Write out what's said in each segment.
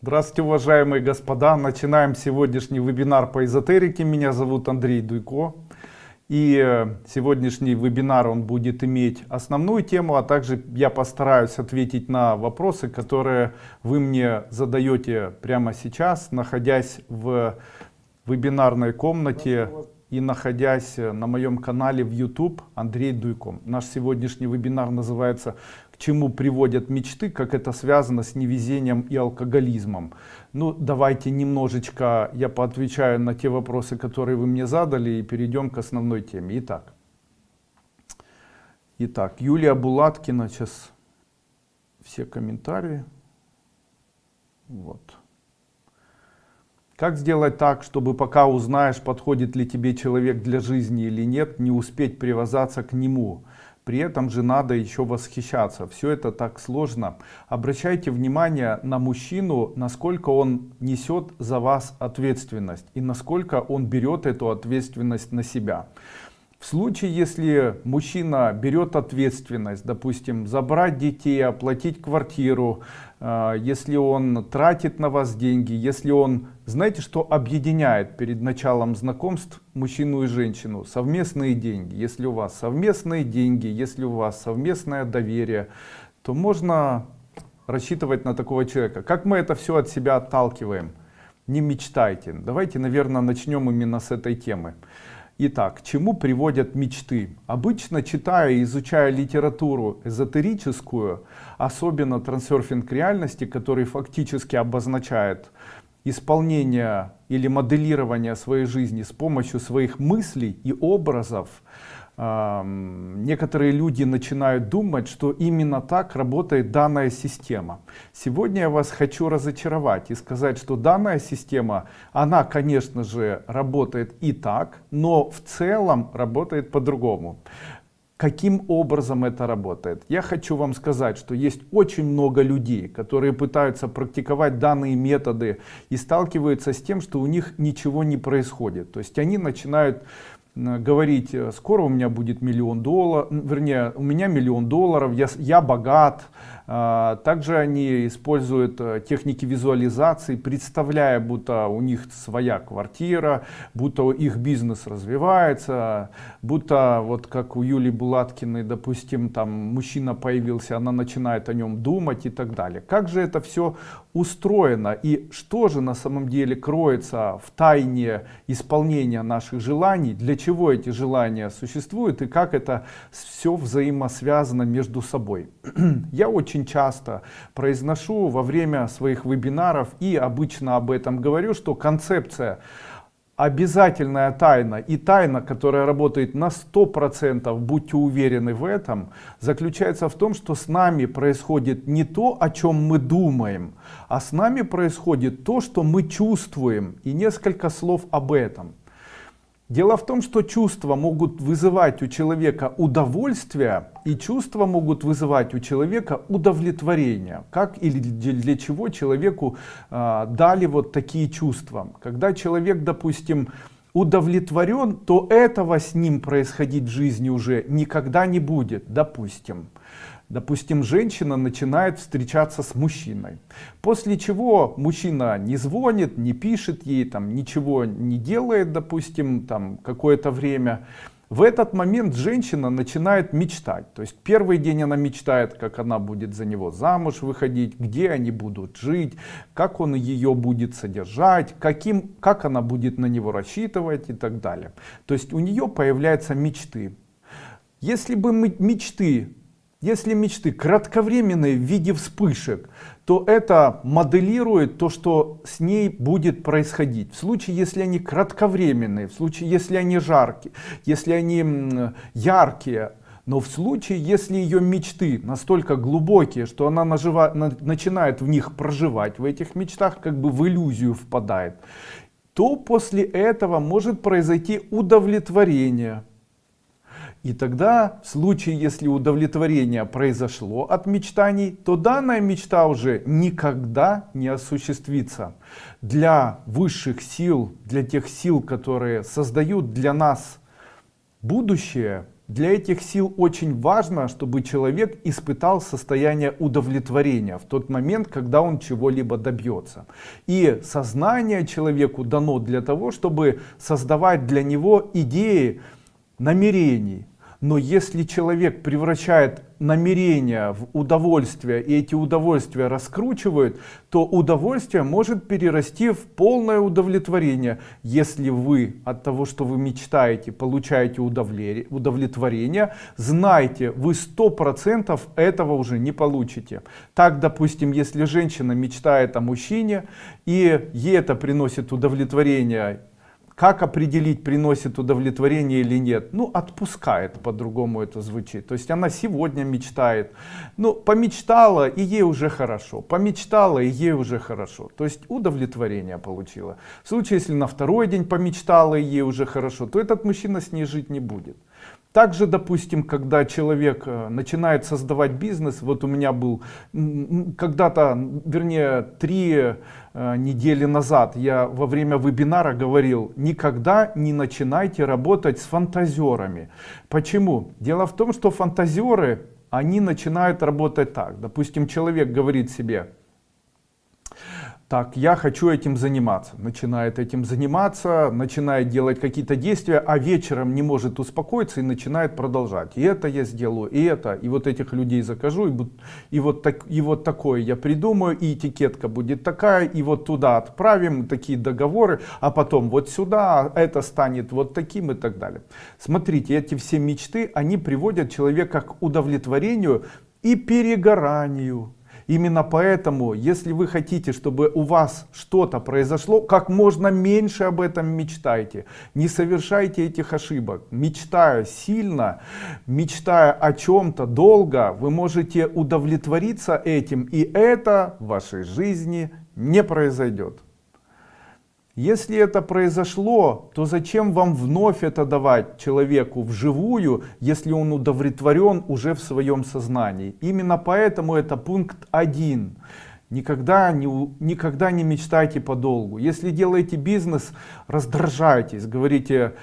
Здравствуйте, уважаемые господа! Начинаем сегодняшний вебинар по эзотерике. Меня зовут Андрей Дуйко. И э, сегодняшний вебинар он будет иметь основную тему, а также я постараюсь ответить на вопросы, которые вы мне задаете прямо сейчас, находясь в вебинарной комнате и находясь на моем канале в YouTube Андрей Дуйко. Наш сегодняшний вебинар называется чему приводят мечты, как это связано с невезением и алкоголизмом. Ну, давайте немножечко я поотвечаю на те вопросы, которые вы мне задали, и перейдем к основной теме. Итак, Итак Юлия Булаткина, сейчас все комментарии. Вот. Как сделать так, чтобы пока узнаешь, подходит ли тебе человек для жизни или нет, не успеть привязаться к нему? При этом же надо еще восхищаться. Все это так сложно. Обращайте внимание на мужчину насколько он несет за вас ответственность и насколько он берет эту ответственность на себя. В случае, если мужчина берет ответственность, допустим, забрать детей, оплатить квартиру, если он тратит на вас деньги, если он, знаете, что объединяет перед началом знакомств мужчину и женщину? Совместные деньги. Если у вас совместные деньги, если у вас совместное доверие, то можно рассчитывать на такого человека. Как мы это все от себя отталкиваем? Не мечтайте. Давайте, наверное, начнем именно с этой темы. Итак, к чему приводят мечты? Обычно читая и изучая литературу эзотерическую, особенно трансерфинг реальности, который фактически обозначает исполнение или моделирование своей жизни с помощью своих мыслей и образов, некоторые люди начинают думать, что именно так работает данная система. Сегодня я вас хочу разочаровать и сказать, что данная система, она, конечно же, работает и так, но в целом работает по-другому. Каким образом это работает? Я хочу вам сказать, что есть очень много людей, которые пытаются практиковать данные методы и сталкиваются с тем, что у них ничего не происходит. То есть они начинают говорить, скоро у меня будет миллион долларов, вернее, у меня миллион долларов, я, я богат, также они используют э, техники визуализации, представляя, будто у них своя квартира, будто их бизнес развивается, будто вот как у Юлии Булаткиной, допустим, там мужчина появился, она начинает о нем думать и так далее. Как же это все устроено и что же на самом деле кроется в тайне исполнения наших желаний, для чего эти желания существуют и как это все взаимосвязано между собой. Я очень очень часто произношу во время своих вебинаров и обычно об этом говорю, что концепция обязательная тайна и тайна, которая работает на 100%, будьте уверены в этом, заключается в том, что с нами происходит не то, о чем мы думаем, а с нами происходит то, что мы чувствуем. И несколько слов об этом. Дело в том, что чувства могут вызывать у человека удовольствие, и чувства могут вызывать у человека удовлетворение. Как или для чего человеку э, дали вот такие чувства. Когда человек, допустим, удовлетворен, то этого с ним происходить в жизни уже никогда не будет, допустим. Допустим, женщина начинает встречаться с мужчиной. После чего мужчина не звонит, не пишет ей, там, ничего не делает, допустим, там какое-то время. В этот момент женщина начинает мечтать. То есть первый день она мечтает, как она будет за него замуж выходить, где они будут жить, как он ее будет содержать, каким, как она будет на него рассчитывать и так далее. То есть у нее появляются мечты. Если бы мечты если мечты кратковременные в виде вспышек, то это моделирует то, что с ней будет происходить. В случае, если они кратковременные, в случае, если они жаркие, если они яркие, но в случае, если ее мечты настолько глубокие, что она нажива, на, начинает в них проживать, в этих мечтах как бы в иллюзию впадает, то после этого может произойти удовлетворение и тогда, в случае, если удовлетворение произошло от мечтаний, то данная мечта уже никогда не осуществится. Для высших сил, для тех сил, которые создают для нас будущее, для этих сил очень важно, чтобы человек испытал состояние удовлетворения в тот момент, когда он чего-либо добьется. И сознание человеку дано для того, чтобы создавать для него идеи намерений, но если человек превращает намерения в удовольствие и эти удовольствия раскручивает, то удовольствие может перерасти в полное удовлетворение. Если вы от того, что вы мечтаете, получаете удовлетворение, знайте, вы сто процентов этого уже не получите. Так, допустим, если женщина мечтает о мужчине и ей это приносит удовлетворение как определить, приносит удовлетворение или нет? Ну, отпускает, по-другому это звучит. То есть она сегодня мечтает. Ну, помечтала, и ей уже хорошо. Помечтала, и ей уже хорошо. То есть удовлетворение получила. В случае, если на второй день помечтала, и ей уже хорошо, то этот мужчина с ней жить не будет. Также, допустим, когда человек э, начинает создавать бизнес, вот у меня был когда-то, вернее, три э, недели назад я во время вебинара говорил, никогда не начинайте работать с фантазерами. Почему? Дело в том, что фантазеры, они начинают работать так. Допустим, человек говорит себе, так, я хочу этим заниматься. Начинает этим заниматься, начинает делать какие-то действия, а вечером не может успокоиться и начинает продолжать. И это я сделаю, и это, и вот этих людей закажу, и, и, вот, так, и вот такое я придумаю, и этикетка будет такая, и вот туда отправим такие договоры, а потом вот сюда, это станет вот таким и так далее. Смотрите, эти все мечты, они приводят человека к удовлетворению и перегоранию Именно поэтому, если вы хотите, чтобы у вас что-то произошло, как можно меньше об этом мечтайте. Не совершайте этих ошибок. Мечтая сильно, мечтая о чем-то долго, вы можете удовлетвориться этим, и это в вашей жизни не произойдет. Если это произошло, то зачем вам вновь это давать человеку вживую, если он удовлетворен уже в своем сознании? Именно поэтому это пункт один. Никогда не, никогда не мечтайте подолгу. Если делаете бизнес, раздражайтесь, говорите,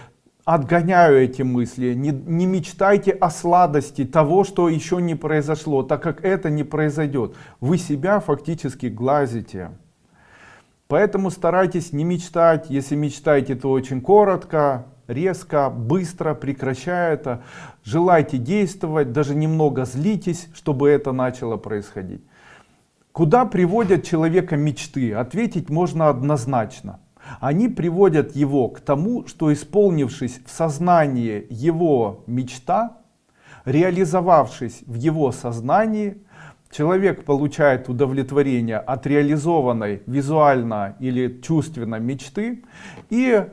отгоняю эти мысли, не, не мечтайте о сладости того, что еще не произошло, так как это не произойдет. Вы себя фактически глазите. Поэтому старайтесь не мечтать, если мечтаете, то очень коротко, резко, быстро, прекращая это. Желайте действовать, даже немного злитесь, чтобы это начало происходить. Куда приводят человека мечты? Ответить можно однозначно. Они приводят его к тому, что исполнившись в сознании его мечта, реализовавшись в его сознании, Человек получает удовлетворение от реализованной визуально или чувственно мечты и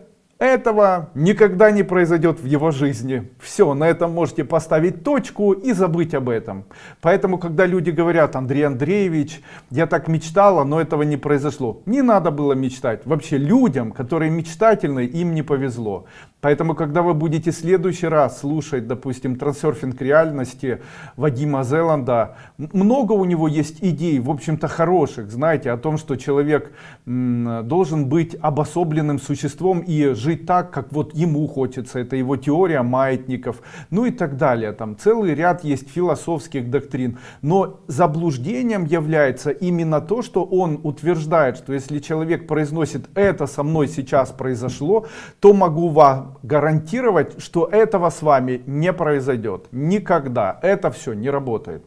этого никогда не произойдет в его жизни. Все, на этом можете поставить точку и забыть об этом. Поэтому, когда люди говорят, Андрей Андреевич, я так мечтала, но этого не произошло. Не надо было мечтать. Вообще людям, которые мечтательны, им не повезло. Поэтому, когда вы будете в следующий раз слушать, допустим, трансерфинг реальности Вадима Зеланда, много у него есть идей, в общем-то, хороших, знаете, о том, что человек должен быть обособленным существом и жить так, как вот ему хочется. Это его теория маятников, ну и так далее. Там целый ряд есть философских доктрин. Но заблуждением является именно то, что он утверждает, что если человек произносит «это со мной сейчас произошло», то могу вам гарантировать, что этого с вами не произойдет. Никогда. Это все не работает.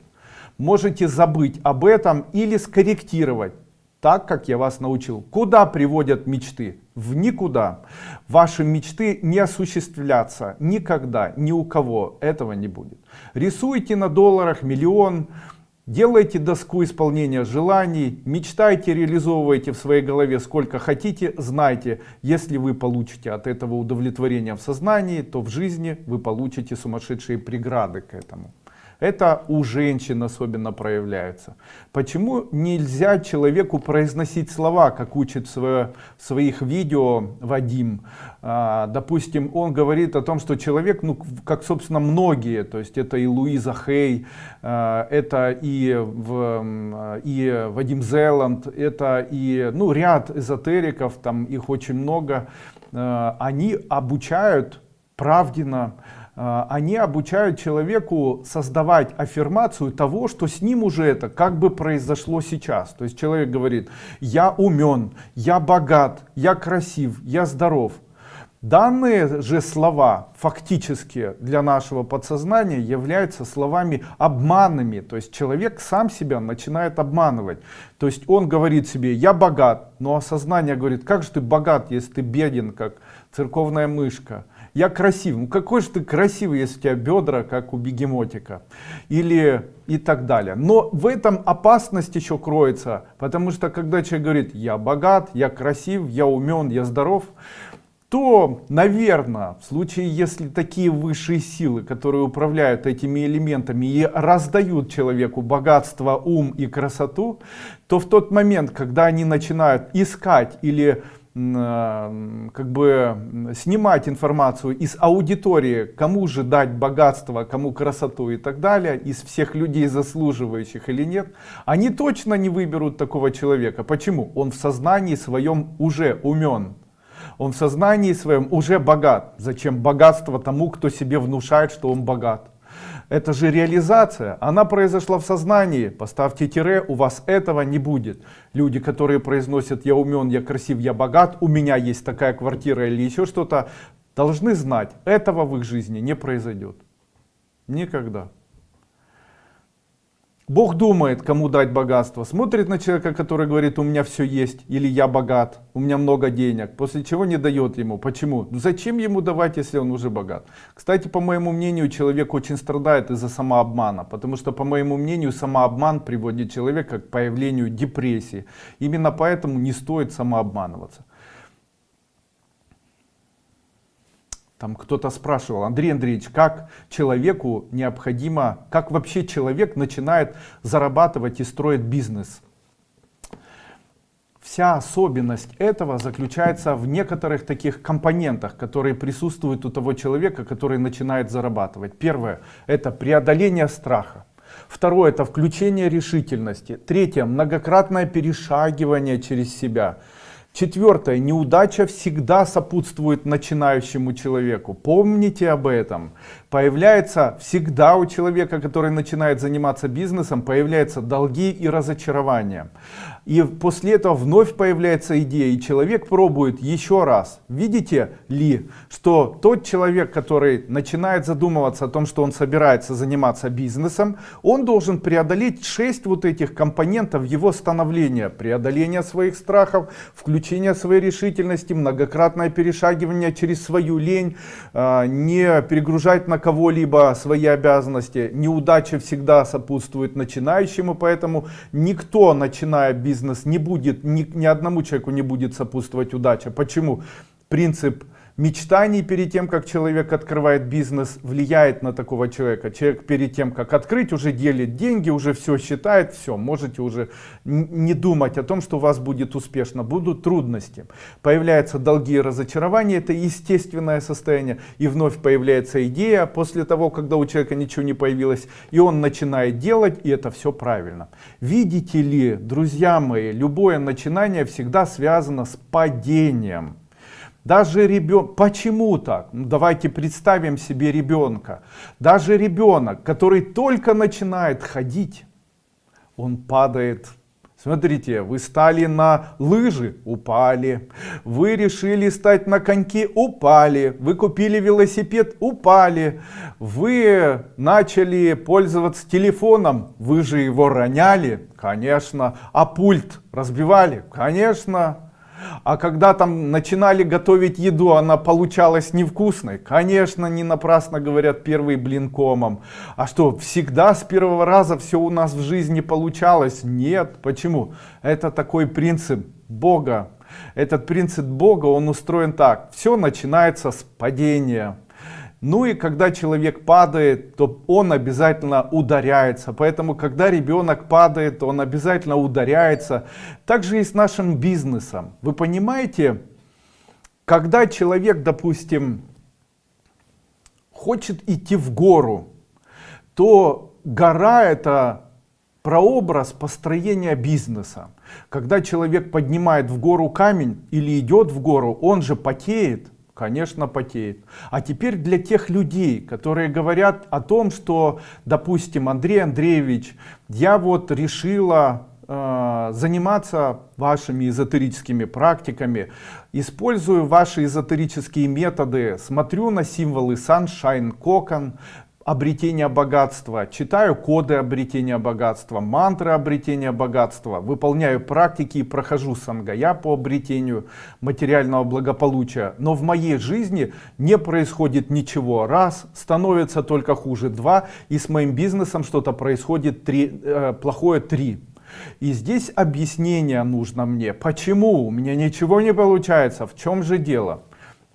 Можете забыть об этом или скорректировать так, как я вас научил. Куда приводят мечты? В никуда. Ваши мечты не осуществлятся никогда, ни у кого. Этого не будет. Рисуйте на долларах миллион, Делайте доску исполнения желаний, мечтайте, реализовывайте в своей голове сколько хотите, знайте, если вы получите от этого удовлетворение в сознании, то в жизни вы получите сумасшедшие преграды к этому. Это у женщин особенно проявляется. Почему нельзя человеку произносить слова, как учит в своих видео Вадим? А, допустим, он говорит о том, что человек, ну, как, собственно, многие, то есть это и Луиза Хей, а, это и, в, и Вадим Зеланд, это и ну, ряд эзотериков, там их очень много, а, они обучают правденно а, они обучают человеку создавать аффирмацию того, что с ним уже это как бы произошло сейчас. То есть человек говорит, я умен, я богат, я красив, я здоров. Данные же слова фактически для нашего подсознания являются словами обманными. То есть человек сам себя начинает обманывать. То есть он говорит себе, я богат, но осознание говорит, как же ты богат, если ты беден, как церковная мышка. Я красив. Ну какой же ты красивый, если у тебя бедра, как у бегемотика. Или и так далее. Но в этом опасность еще кроется. Потому что когда человек говорит, я богат, я красив, я умен, я здоров то, наверное, в случае, если такие высшие силы, которые управляют этими элементами и раздают человеку богатство, ум и красоту, то в тот момент, когда они начинают искать или как бы снимать информацию из аудитории, кому же дать богатство, кому красоту и так далее, из всех людей заслуживающих или нет, они точно не выберут такого человека. Почему? Он в сознании своем уже умен он в сознании своем уже богат. Зачем богатство тому, кто себе внушает, что он богат? Это же реализация, она произошла в сознании. Поставьте тире, у вас этого не будет. Люди, которые произносят «я умен, я красив, я богат», «у меня есть такая квартира» или еще что-то, должны знать, этого в их жизни не произойдет. Никогда. Бог думает, кому дать богатство. Смотрит на человека, который говорит, у меня все есть, или я богат, у меня много денег, после чего не дает ему. Почему? Ну, зачем ему давать, если он уже богат? Кстати, по моему мнению, человек очень страдает из-за самообмана, потому что, по моему мнению, самообман приводит человека к появлению депрессии. Именно поэтому не стоит самообманываться. Там кто-то спрашивал, Андрей Андреевич, как человеку необходимо, как вообще человек начинает зарабатывать и строить бизнес? Вся особенность этого заключается в некоторых таких компонентах, которые присутствуют у того человека, который начинает зарабатывать. Первое – это преодоление страха. Второе – это включение решительности. Третье – многократное перешагивание через себя. Четвертое. Неудача всегда сопутствует начинающему человеку. Помните об этом. Появляется всегда у человека, который начинает заниматься бизнесом, появляются долги и разочарования. И после этого вновь появляется идея, и человек пробует еще раз. Видите ли, что тот человек, который начинает задумываться о том, что он собирается заниматься бизнесом, он должен преодолеть 6 вот этих компонентов его становления. Преодоление своих страхов, включение своей решительности, многократное перешагивание через свою лень, а, не перегружать на кого-либо свои обязанности. Неудача всегда сопутствует начинающему, поэтому никто, начиная бизнес, бизнес не будет, ни, ни одному человеку не будет сопутствовать удача. Почему? Принцип мечтаний перед тем, как человек открывает бизнес, влияет на такого человека. Человек перед тем, как открыть, уже делит деньги, уже все считает, все, можете уже не думать о том, что у вас будет успешно. Будут трудности. Появляются долги и разочарования, это естественное состояние. И вновь появляется идея после того, когда у человека ничего не появилось, и он начинает делать, и это все правильно. Видите ли, друзья мои, любое начинание всегда связано с падением. Даже ребенок, почему так? Ну, давайте представим себе ребенка. Даже ребенок, который только начинает ходить, он падает. Смотрите, вы стали на лыжи, упали. Вы решили стать на коньки, упали. Вы купили велосипед, упали. Вы начали пользоваться телефоном, вы же его роняли, конечно. А пульт разбивали, конечно. А когда там начинали готовить еду, она получалась невкусной. Конечно, не напрасно говорят первый блин комом. А что, всегда с первого раза все у нас в жизни получалось? Нет. Почему? Это такой принцип Бога. Этот принцип Бога, он устроен так. Все начинается с падения. Ну и когда человек падает, то он обязательно ударяется. Поэтому, когда ребенок падает, он обязательно ударяется. Также и с нашим бизнесом. Вы понимаете, когда человек, допустим, хочет идти в гору, то гора это прообраз построения бизнеса. Когда человек поднимает в гору камень или идет в гору, он же потеет, Конечно, потеет. А теперь для тех людей, которые говорят о том, что, допустим, Андрей Андреевич, я вот решила э, заниматься вашими эзотерическими практиками, использую ваши эзотерические методы, смотрю на символы Sunshine, Кокон, обретения богатства, читаю коды обретения богатства, мантры обретения богатства, выполняю практики и прохожу сангая по обретению материального благополучия. Но в моей жизни не происходит ничего. Раз, становится только хуже. Два, и с моим бизнесом что-то происходит три, э, плохое. Три. И здесь объяснение нужно мне, почему у меня ничего не получается, в чем же дело.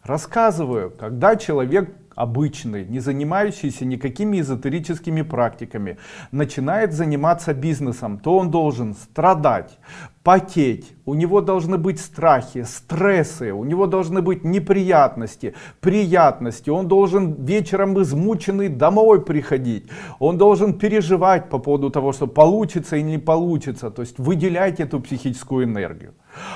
Рассказываю, когда человек обычный, не занимающийся никакими эзотерическими практиками, начинает заниматься бизнесом, то он должен страдать, потеть, у него должны быть страхи, стрессы, у него должны быть неприятности, приятности, он должен вечером измученный домой приходить, он должен переживать по поводу того, что получится или не получится, то есть выделять эту психическую энергию.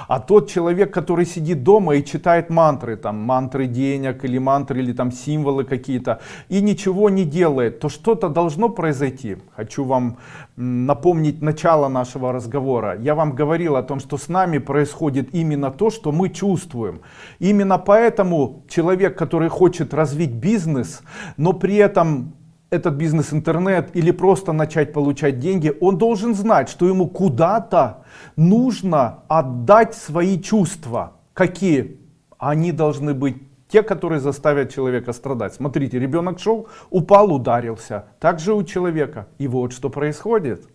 А тот человек, который сидит дома и читает мантры, там мантры денег или мантры или там символы какие-то, и ничего не делает, то что-то должно произойти. Хочу вам напомнить начало нашего разговора. Я вам говорил о том, что с нами происходит именно то, что мы чувствуем. Именно поэтому человек, который хочет развить бизнес, но при этом этот бизнес-интернет или просто начать получать деньги, он должен знать, что ему куда-то нужно отдать свои чувства. Какие? Они должны быть те, которые заставят человека страдать. Смотрите, ребенок шел, упал, ударился. Так же у человека. И вот что происходит.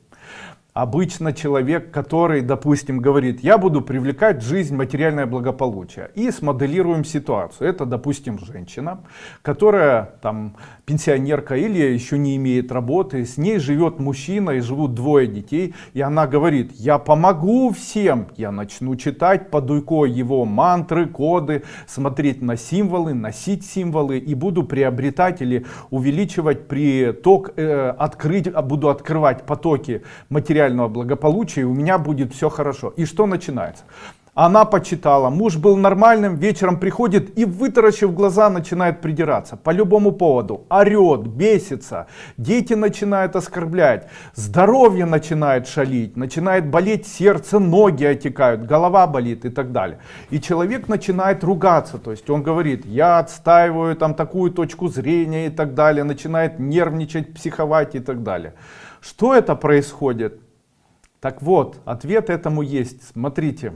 Обычно человек, который, допустим, говорит, я буду привлекать в жизнь материальное благополучие. И смоделируем ситуацию. Это, допустим, женщина, которая там пенсионерка или еще не имеет работы. С ней живет мужчина и живут двое детей. И она говорит, я помогу всем. Я начну читать под уйкой его мантры, коды, смотреть на символы, носить символы. И буду приобретать или увеличивать приток, э, открыть, буду открывать потоки материального благополучия, и у меня будет все хорошо. И что начинается? Она почитала, муж был нормальным, вечером приходит и, вытаращив глаза, начинает придираться. По любому поводу. Орет, бесится, дети начинают оскорблять, здоровье начинает шалить, начинает болеть сердце, ноги отекают, голова болит и так далее. И человек начинает ругаться, то есть он говорит, я отстаиваю там такую точку зрения и так далее, начинает нервничать, психовать и так далее. Что это происходит? Так вот, ответ этому есть. Смотрите,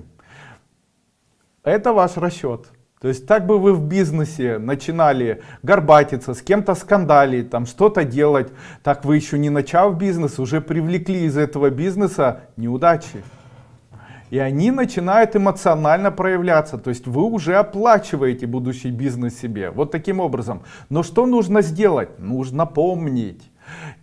это ваш расчет. То есть так бы вы в бизнесе начинали горбатиться, с кем-то скандалить, там что-то делать, так вы еще не начав бизнес, уже привлекли из этого бизнеса неудачи. И они начинают эмоционально проявляться, то есть вы уже оплачиваете будущий бизнес себе, вот таким образом. Но что нужно сделать? Нужно помнить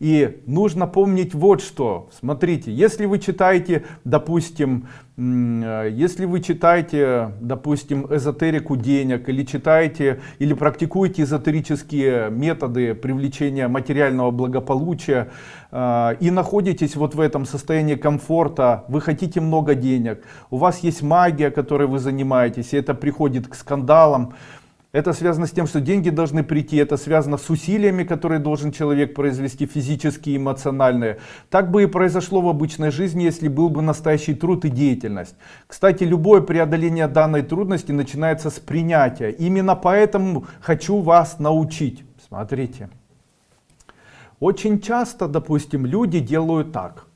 и нужно помнить вот что. Смотрите, если вы читаете, допустим, э, если вы читаете, допустим, эзотерику денег, или читаете, или практикуете эзотерические методы привлечения материального благополучия, э, и находитесь вот в этом состоянии комфорта, вы хотите много денег, у вас есть магия, которой вы занимаетесь, и это приходит к скандалам, это связано с тем, что деньги должны прийти, это связано с усилиями, которые должен человек произвести, физические, эмоциональные. Так бы и произошло в обычной жизни, если был бы настоящий труд и деятельность. Кстати, любое преодоление данной трудности начинается с принятия. Именно поэтому хочу вас научить. Смотрите. Очень часто, допустим, люди делают так.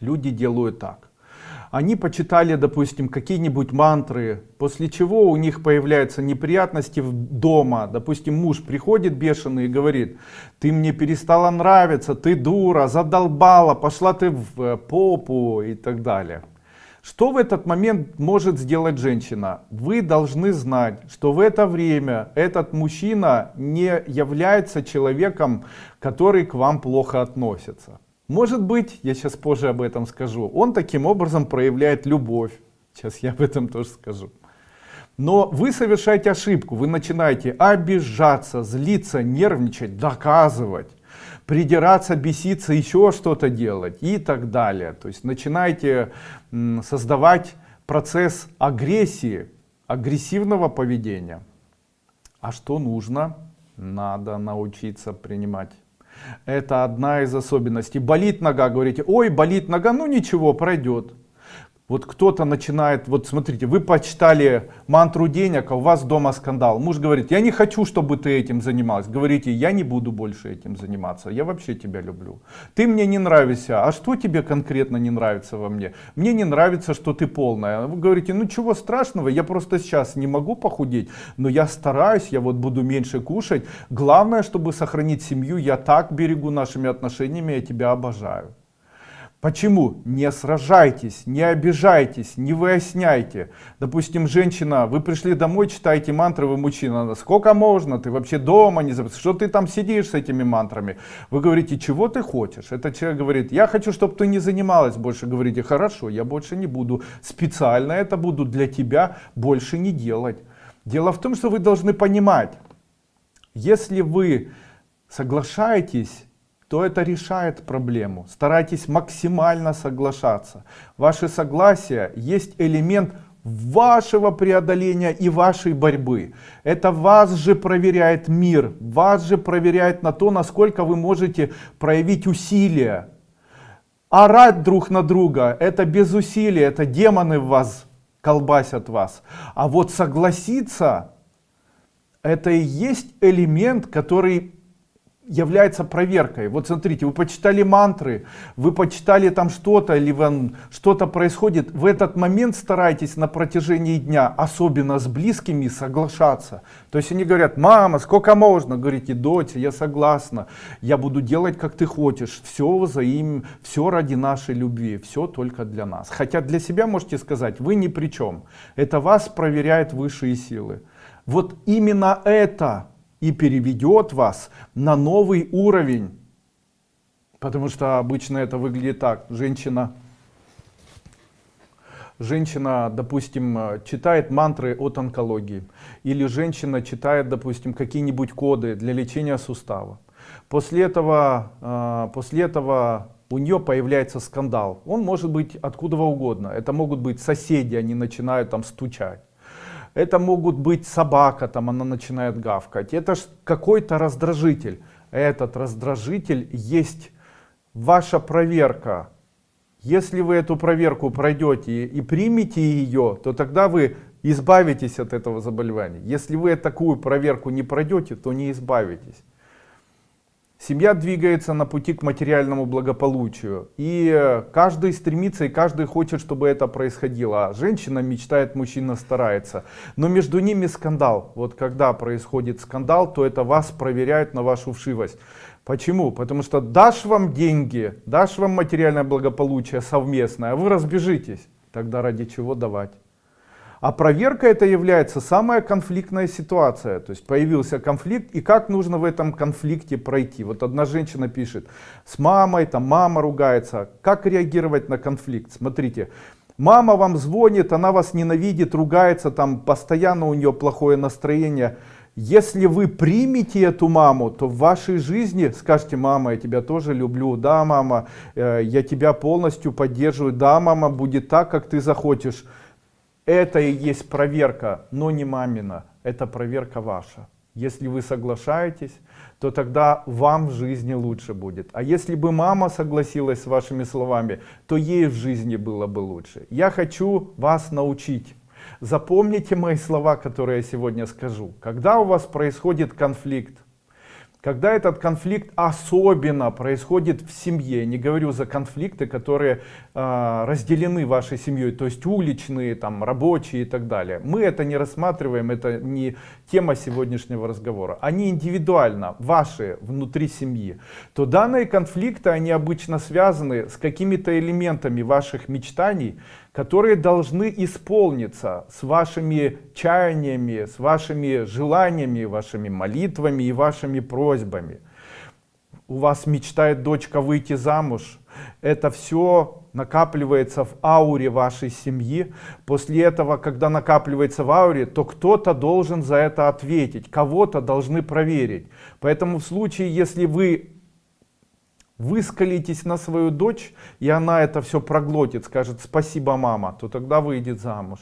Люди делают так они почитали, допустим, какие-нибудь мантры, после чего у них появляются неприятности дома. Допустим, муж приходит бешеный и говорит, ты мне перестала нравиться, ты дура, задолбала, пошла ты в э, попу и так далее. Что в этот момент может сделать женщина? Вы должны знать, что в это время этот мужчина не является человеком, который к вам плохо относится. Может быть, я сейчас позже об этом скажу, он таким образом проявляет любовь. Сейчас я об этом тоже скажу. Но вы совершаете ошибку, вы начинаете обижаться, злиться, нервничать, доказывать, придираться, беситься, еще что-то делать и так далее. То есть начинаете создавать процесс агрессии, агрессивного поведения. А что нужно? Надо научиться принимать. Это одна из особенностей. Болит нога, говорите, ой, болит нога, ну ничего, пройдет вот кто-то начинает, вот смотрите, вы почитали мантру денег, а у вас дома скандал. Муж говорит, я не хочу, чтобы ты этим занималась. Говорите, я не буду больше этим заниматься, я вообще тебя люблю. Ты мне не нравишься, а что тебе конкретно не нравится во мне? Мне не нравится, что ты полная. Вы говорите, ну чего страшного, я просто сейчас не могу похудеть, но я стараюсь, я вот буду меньше кушать. Главное, чтобы сохранить семью, я так берегу нашими отношениями, я тебя обожаю. Почему? Не сражайтесь, не обижайтесь, не выясняйте. Допустим, женщина, вы пришли домой, читаете мантры, вы мужчина. Сколько можно? Ты вообще дома не забыл? Что ты там сидишь с этими мантрами? Вы говорите, чего ты хочешь? Этот человек говорит, я хочу, чтобы ты не занималась больше. Говорите, хорошо, я больше не буду. Специально это буду для тебя больше не делать. Дело в том, что вы должны понимать, если вы соглашаетесь то это решает проблему. Старайтесь максимально соглашаться. Ваше согласие есть элемент вашего преодоления и вашей борьбы. Это вас же проверяет мир, вас же проверяет на то, насколько вы можете проявить усилия. Орать друг на друга, это без усилий, это демоны в вас колбасят вас. А вот согласиться, это и есть элемент, который является проверкой. Вот смотрите, вы почитали мантры, вы почитали там что-то, или что-то происходит. В этот момент старайтесь на протяжении дня, особенно с близкими, соглашаться. То есть они говорят, мама, сколько можно? Говорите, дочь, я согласна, я буду делать, как ты хочешь. Все взаим, все ради нашей любви, все только для нас. Хотя для себя можете сказать, вы ни при чем. Это вас проверяет высшие силы. Вот именно это и переведет вас на новый уровень. Потому что обычно это выглядит так. Женщина, женщина, допустим, читает мантры от онкологии. Или женщина читает, допустим, какие-нибудь коды для лечения сустава. После этого, а, после этого у нее появляется скандал. Он может быть откуда угодно. Это могут быть соседи, они начинают там стучать. Это могут быть собака, там она начинает гавкать. Это какой-то раздражитель. Этот раздражитель есть ваша проверка. Если вы эту проверку пройдете и примете ее, то тогда вы избавитесь от этого заболевания. Если вы такую проверку не пройдете, то не избавитесь. Семья двигается на пути к материальному благополучию. И каждый стремится, и каждый хочет, чтобы это происходило. А женщина мечтает, мужчина старается. Но между ними скандал. Вот когда происходит скандал, то это вас проверяет на вашу вшивость. Почему? Потому что дашь вам деньги, дашь вам материальное благополучие совместное, а вы разбежитесь. Тогда ради чего давать? А проверка это является самая конфликтная ситуация. То есть появился конфликт и как нужно в этом конфликте пройти. Вот одна женщина пишет, с мамой, там мама ругается. Как реагировать на конфликт? Смотрите, мама вам звонит, она вас ненавидит, ругается, там постоянно у нее плохое настроение. Если вы примете эту маму, то в вашей жизни скажете, мама, я тебя тоже люблю, да, мама, э, я тебя полностью поддерживаю, да, мама, будет так, как ты захочешь. Это и есть проверка, но не мамина, это проверка ваша. Если вы соглашаетесь, то тогда вам в жизни лучше будет. А если бы мама согласилась с вашими словами, то ей в жизни было бы лучше. Я хочу вас научить. Запомните мои слова, которые я сегодня скажу. Когда у вас происходит конфликт, когда этот конфликт особенно происходит в семье, не говорю за конфликты, которые э, разделены вашей семьей, то есть уличные, там, рабочие и так далее. Мы это не рассматриваем, это не тема сегодняшнего разговора. Они индивидуально, ваши, внутри семьи. То данные конфликты, они обычно связаны с какими-то элементами ваших мечтаний, которые должны исполниться с вашими чаяниями, с вашими желаниями, вашими молитвами и вашими просьбами. У вас мечтает дочка выйти замуж. Это все накапливается в ауре вашей семьи. После этого, когда накапливается в ауре, то кто-то должен за это ответить, кого-то должны проверить. Поэтому в случае, если вы выскалитесь на свою дочь, и она это все проглотит, скажет спасибо мама, то тогда выйдет замуж.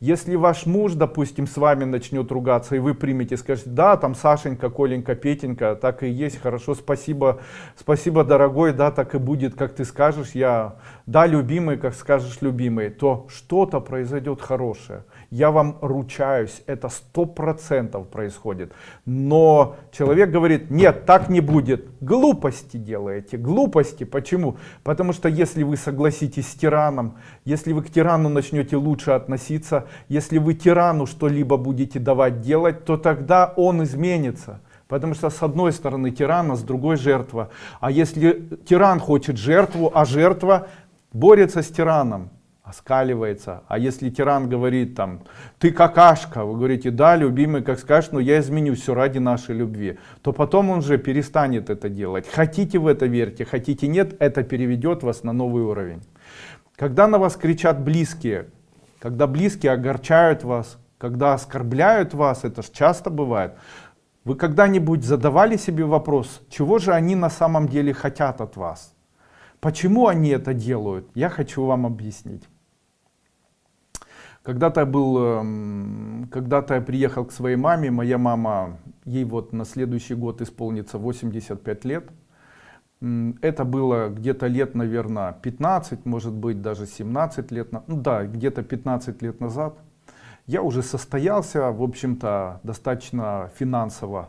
Если ваш муж, допустим, с вами начнет ругаться, и вы примете, скажете, да, там Сашенька, Коленька, Петенька, так и есть, хорошо, спасибо, спасибо, дорогой, да, так и будет, как ты скажешь, я, да, любимый, как скажешь, любимый, то что-то произойдет хорошее. Я вам ручаюсь, это сто процентов происходит. Но человек говорит, нет, так не будет. Глупости делаете, глупости. Почему? Потому что если вы согласитесь с тираном, если вы к тирану начнете лучше относиться, если вы тирану что-либо будете давать делать, то тогда он изменится. Потому что с одной стороны тиран, а с другой жертва. А если тиран хочет жертву, а жертва борется с тираном, оскаливается. А если тиран говорит там, ты какашка, вы говорите, да, любимый, как скажешь, но я изменю все ради нашей любви, то потом он же перестанет это делать. Хотите в это верьте, хотите нет, это переведет вас на новый уровень. Когда на вас кричат близкие, когда близкие огорчают вас, когда оскорбляют вас, это же часто бывает, вы когда-нибудь задавали себе вопрос, чего же они на самом деле хотят от вас? Почему они это делают? Я хочу вам объяснить. Когда-то был, эм, когда-то я приехал к своей маме, моя мама, ей вот на следующий год исполнится 85 лет. Это было где-то лет, наверное, 15, может быть даже 17 лет, ну да, где-то 15 лет назад. Я уже состоялся, в общем-то, достаточно финансово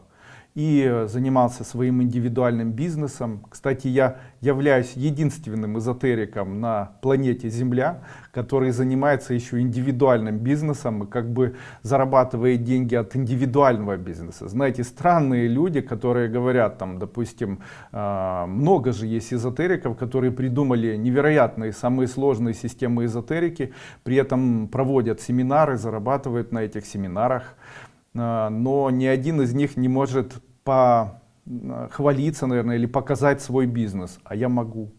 и занимался своим индивидуальным бизнесом. Кстати, я являюсь единственным эзотериком на планете Земля, который занимается еще индивидуальным бизнесом и как бы зарабатывает деньги от индивидуального бизнеса. Знаете, странные люди, которые говорят, там, допустим, а, много же есть эзотериков, которые придумали невероятные, самые сложные системы эзотерики, при этом проводят семинары, зарабатывают на этих семинарах. А, но ни один из них не может похвалиться, наверное, или показать свой бизнес. А я могу.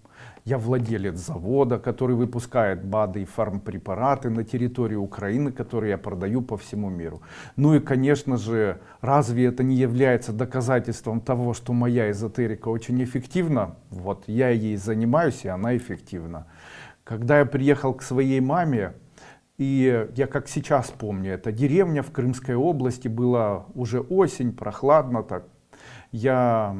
Я владелец завода, который выпускает БАДы и фармпрепараты на территории Украины, которые я продаю по всему миру. Ну и, конечно же, разве это не является доказательством того, что моя эзотерика очень эффективна? Вот я ей занимаюсь, и она эффективна. Когда я приехал к своей маме, и я как сейчас помню, это деревня в Крымской области, была уже осень, прохладно так. Я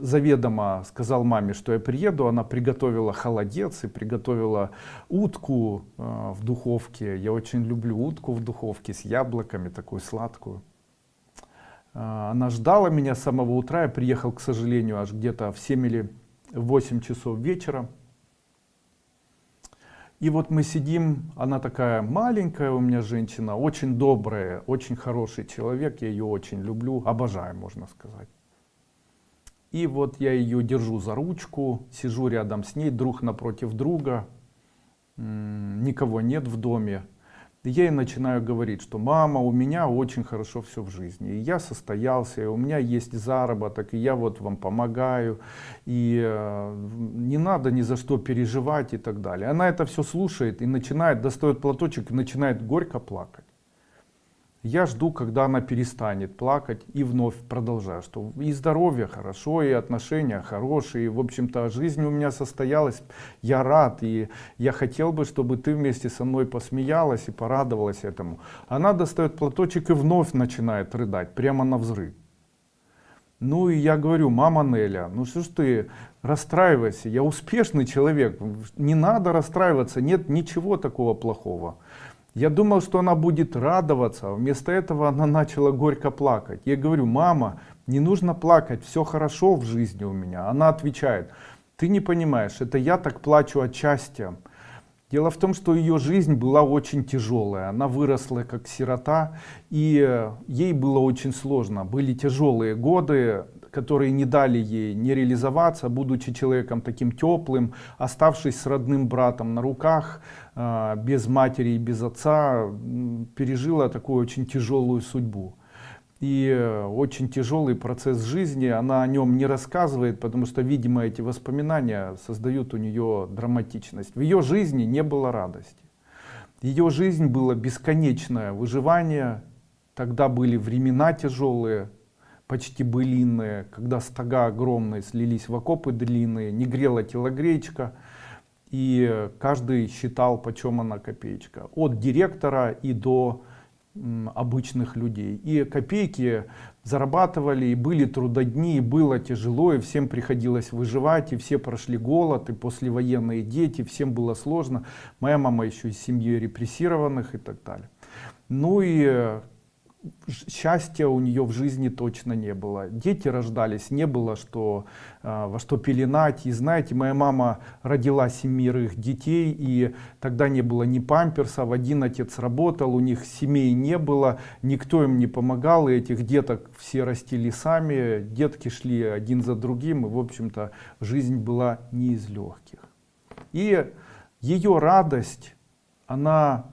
заведомо сказал маме, что я приеду, она приготовила холодец и приготовила утку э, в духовке. Я очень люблю утку в духовке с яблоками, такую сладкую. Э, она ждала меня с самого утра, я приехал, к сожалению, аж где-то в 7 или 8 часов вечера. И вот мы сидим, она такая маленькая у меня женщина, очень добрая, очень хороший человек, я ее очень люблю, обожаю, можно сказать. И вот я ее держу за ручку, сижу рядом с ней, друг напротив друга, никого нет в доме я ей начинаю говорить, что мама, у меня очень хорошо все в жизни, и я состоялся, и у меня есть заработок, и я вот вам помогаю, и э, не надо ни за что переживать и так далее. Она это все слушает и начинает, достает платочек и начинает горько плакать. Я жду, когда она перестанет плакать и вновь продолжаю, что и здоровье хорошо, и отношения хорошие, и, в общем-то жизнь у меня состоялась, я рад, и я хотел бы, чтобы ты вместе со мной посмеялась и порадовалась этому. Она достает платочек и вновь начинает рыдать, прямо на взрыв. Ну и я говорю, мама Неля, ну что ж ты расстраивайся, я успешный человек, не надо расстраиваться, нет ничего такого плохого. Я думал, что она будет радоваться, а вместо этого она начала горько плакать. Я говорю, мама, не нужно плакать, все хорошо в жизни у меня. Она отвечает, ты не понимаешь, это я так плачу от счастья. Дело в том, что ее жизнь была очень тяжелая. Она выросла как сирота, и ей было очень сложно. Были тяжелые годы, которые не дали ей не реализоваться, будучи человеком таким теплым, оставшись с родным братом на руках, без матери и без отца, пережила такую очень тяжелую судьбу. И э, очень тяжелый процесс жизни, она о нем не рассказывает, потому что, видимо, эти воспоминания создают у нее драматичность. В ее жизни не было радости. Ее жизнь было бесконечное выживание, тогда были времена тяжелые, почти былинные, когда стога огромные слились в окопы длинные, не грела телогречка. И каждый считал почем она копеечка. От директора и до обычных людей. И копейки зарабатывали и были трудодни и было тяжело и всем приходилось выживать и все прошли голод и послевоенные дети всем было сложно. Моя мама еще из семьи репрессированных и так далее. Ну и счастья у нее в жизни точно не было. Дети рождались не было что э, во что пеленать. И знаете моя мама родила семерых детей и тогда не было ни памперсов один отец работал у них семей не было никто им не помогал и этих деток все растили сами детки шли один за другим и в общем-то жизнь была не из легких. И ее радость она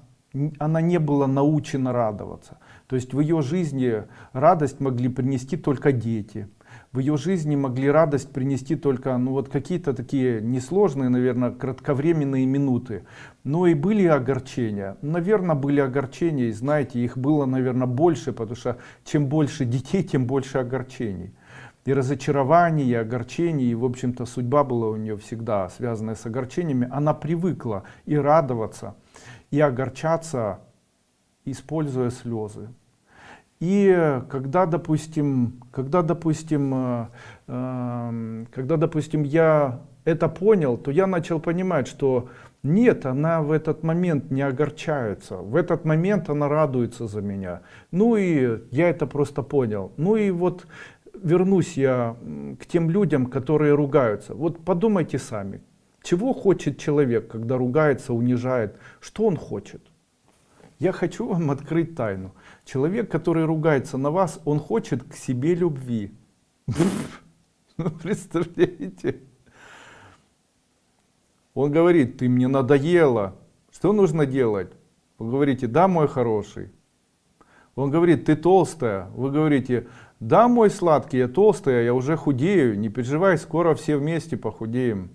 она не была научена радоваться то есть в ее жизни радость могли принести только дети. В ее жизни могли радость принести только ну, вот какие-то такие несложные, наверное, кратковременные минуты. Но и были огорчения. Наверное, были огорчения, и знаете, их было, наверное, больше, потому что чем больше детей, тем больше огорчений. И разочарований, и огорчений, и, в общем-то, судьба была у нее всегда связанная с огорчениями. Она привыкла и радоваться, и огорчаться используя слезы. И когда, допустим, когда, допустим, э, э, когда, допустим, я это понял, то я начал понимать, что нет, она в этот момент не огорчается, в этот момент она радуется за меня. Ну и я это просто понял. Ну и вот вернусь я к тем людям, которые ругаются. Вот подумайте сами, чего хочет человек, когда ругается, унижает, что он хочет? Я хочу вам открыть тайну. Человек, который ругается на вас, он хочет к себе любви. Ну, представляете? Он говорит, ты мне надоела. Что нужно делать? Вы говорите, да, мой хороший. Он говорит, ты толстая. Вы говорите, да, мой сладкий, я толстая, я уже худею. Не переживай, скоро все вместе похудеем.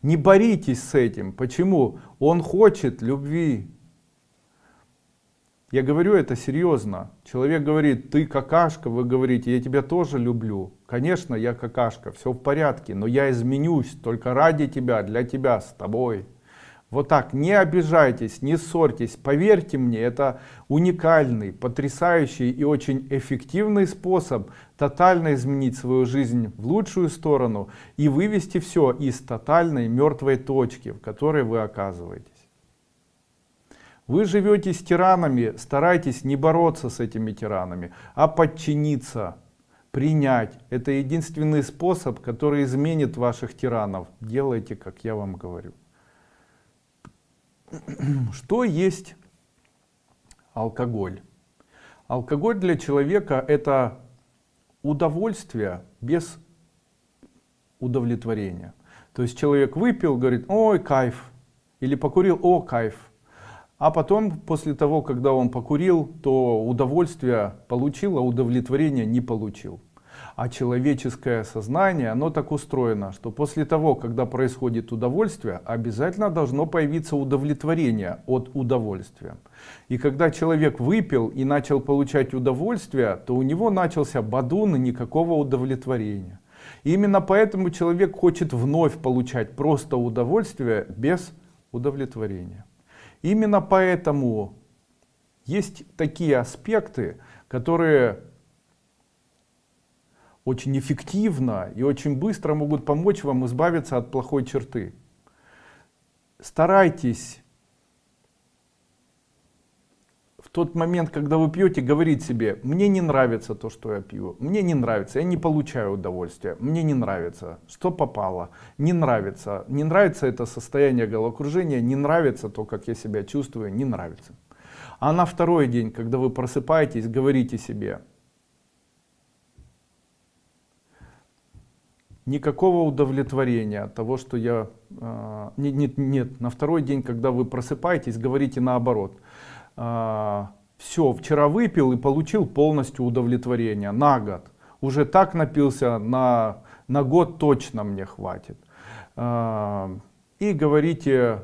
Не боритесь с этим. Почему? Он хочет любви. Я говорю это серьезно. Человек говорит, ты какашка, вы говорите, я тебя тоже люблю. Конечно, я какашка, все в порядке, но я изменюсь только ради тебя, для тебя, с тобой. Вот так, не обижайтесь, не ссорьтесь. Поверьте мне, это уникальный, потрясающий и очень эффективный способ тотально изменить свою жизнь в лучшую сторону и вывести все из тотальной мертвой точки, в которой вы оказываетесь. Вы живете с тиранами, старайтесь не бороться с этими тиранами, а подчиниться, принять. Это единственный способ, который изменит ваших тиранов. Делайте, как я вам говорю. Что есть алкоголь? Алкоголь для человека это удовольствие без удовлетворения. То есть человек выпил, говорит, ой, кайф. Или покурил, о, кайф. А потом, после того, когда он покурил, то удовольствие получил, а удовлетворения не получил. А человеческое сознание, оно так устроено, что после того, когда происходит удовольствие, обязательно должно появиться удовлетворение от удовольствия. И когда человек выпил и начал получать удовольствие, то у него начался бадун и никакого удовлетворения. И именно поэтому человек хочет вновь получать просто удовольствие без удовлетворения. Именно поэтому есть такие аспекты, которые очень эффективно и очень быстро могут помочь вам избавиться от плохой черты. Старайтесь тот момент, когда вы пьете, говорить себе, мне не нравится то, что я пью, мне не нравится, я не получаю удовольствия, мне не нравится, что попало, не нравится, не нравится это состояние головокружения, не нравится то, как я себя чувствую, не нравится. А на второй день, когда вы просыпаетесь, говорите себе, никакого удовлетворения от того, что я... Э, нет, нет, нет, на второй день, когда вы просыпаетесь, говорите наоборот все, вчера выпил и получил полностью удовлетворение на год. Уже так напился, на, на год точно мне хватит. А, и говорите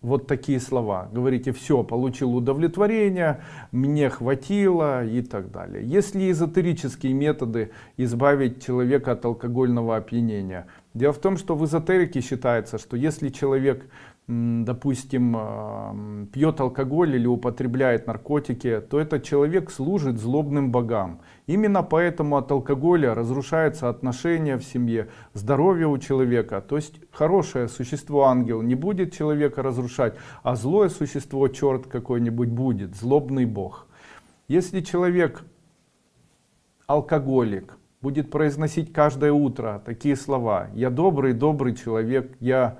вот такие слова. Говорите, все, получил удовлетворение, мне хватило и так далее. Если эзотерические методы избавить человека от алкогольного опьянения, Дело в том, что в эзотерике считается, что если человек допустим, пьет алкоголь или употребляет наркотики, то этот человек служит злобным богам. Именно поэтому от алкоголя разрушаются отношения в семье, здоровье у человека. То есть хорошее существо ангел не будет человека разрушать, а злое существо, черт какой-нибудь будет, злобный бог. Если человек алкоголик, будет произносить каждое утро такие слова «Я добрый, добрый человек, я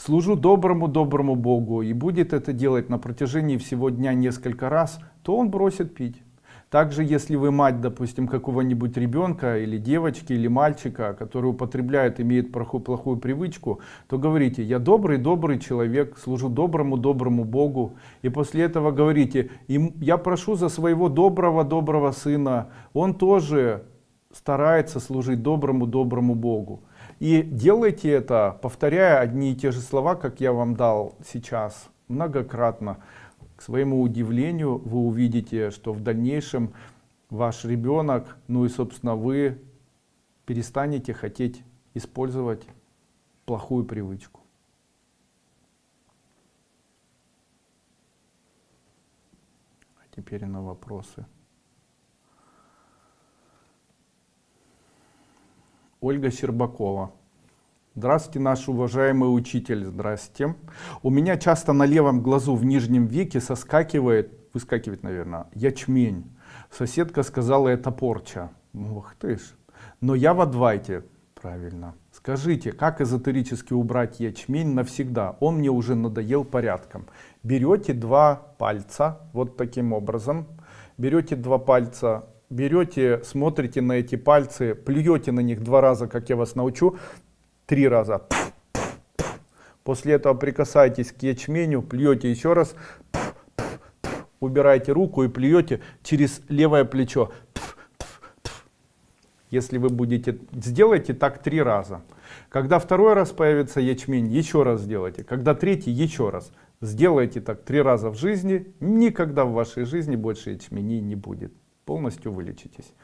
служу доброму, доброму Богу» и будет это делать на протяжении всего дня несколько раз, то он бросит пить. Также, если вы мать, допустим, какого-нибудь ребенка или девочки или мальчика, который употребляет, имеет плохую, плохую привычку, то говорите, я добрый, добрый человек, служу доброму, доброму Богу. И после этого говорите, я прошу за своего доброго, доброго сына, он тоже старается служить доброму, доброму Богу. И делайте это, повторяя одни и те же слова, как я вам дал сейчас, многократно. К своему удивлению вы увидите, что в дальнейшем ваш ребенок, ну и собственно вы перестанете хотеть использовать плохую привычку. А теперь на вопросы. Ольга Щербакова. Здравствуйте, наш уважаемый учитель. Здравствуйте. У меня часто на левом глазу в нижнем веке соскакивает, выскакивает, наверное, ячмень. Соседка сказала, это порча. Ух ты ж. Но я в адвайте. Правильно. Скажите, как эзотерически убрать ячмень навсегда? Он мне уже надоел порядком. Берете два пальца, вот таким образом. Берете два пальца берете, смотрите на эти пальцы, плюете на них два раза, как я вас научу, три раза. После этого прикасаетесь к ячменю, плюете еще раз, убираете руку и плюете через левое плечо. Если вы будете, сделайте так три раза. Когда второй раз появится ячмень, еще раз сделайте. Когда третий, еще раз. Сделайте так три раза в жизни, никогда в вашей жизни больше ячменей не будет полностью вылечитесь.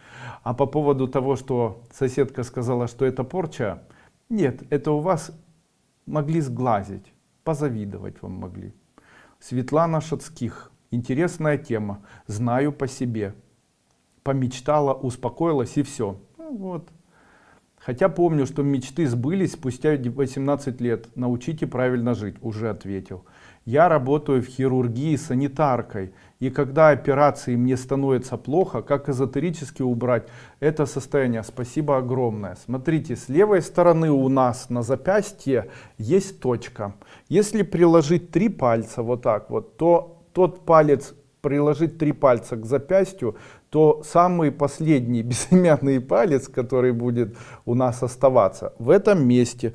А по поводу того, что соседка сказала, что это порча, нет, это у вас могли сглазить, позавидовать вам могли. Светлана Шацких, интересная тема, знаю по себе. Помечтала, успокоилась и все. Ну, вот. Хотя помню, что мечты сбылись спустя 18 лет. Научите правильно жить, уже ответил. Я работаю в хирургии санитаркой. И когда операции мне становится плохо, как эзотерически убрать это состояние? Спасибо огромное. Смотрите, с левой стороны у нас на запястье есть точка. Если приложить три пальца вот так вот, то тот палец приложить три пальца к запястью, то самый последний безымянный палец, который будет у нас оставаться, в этом месте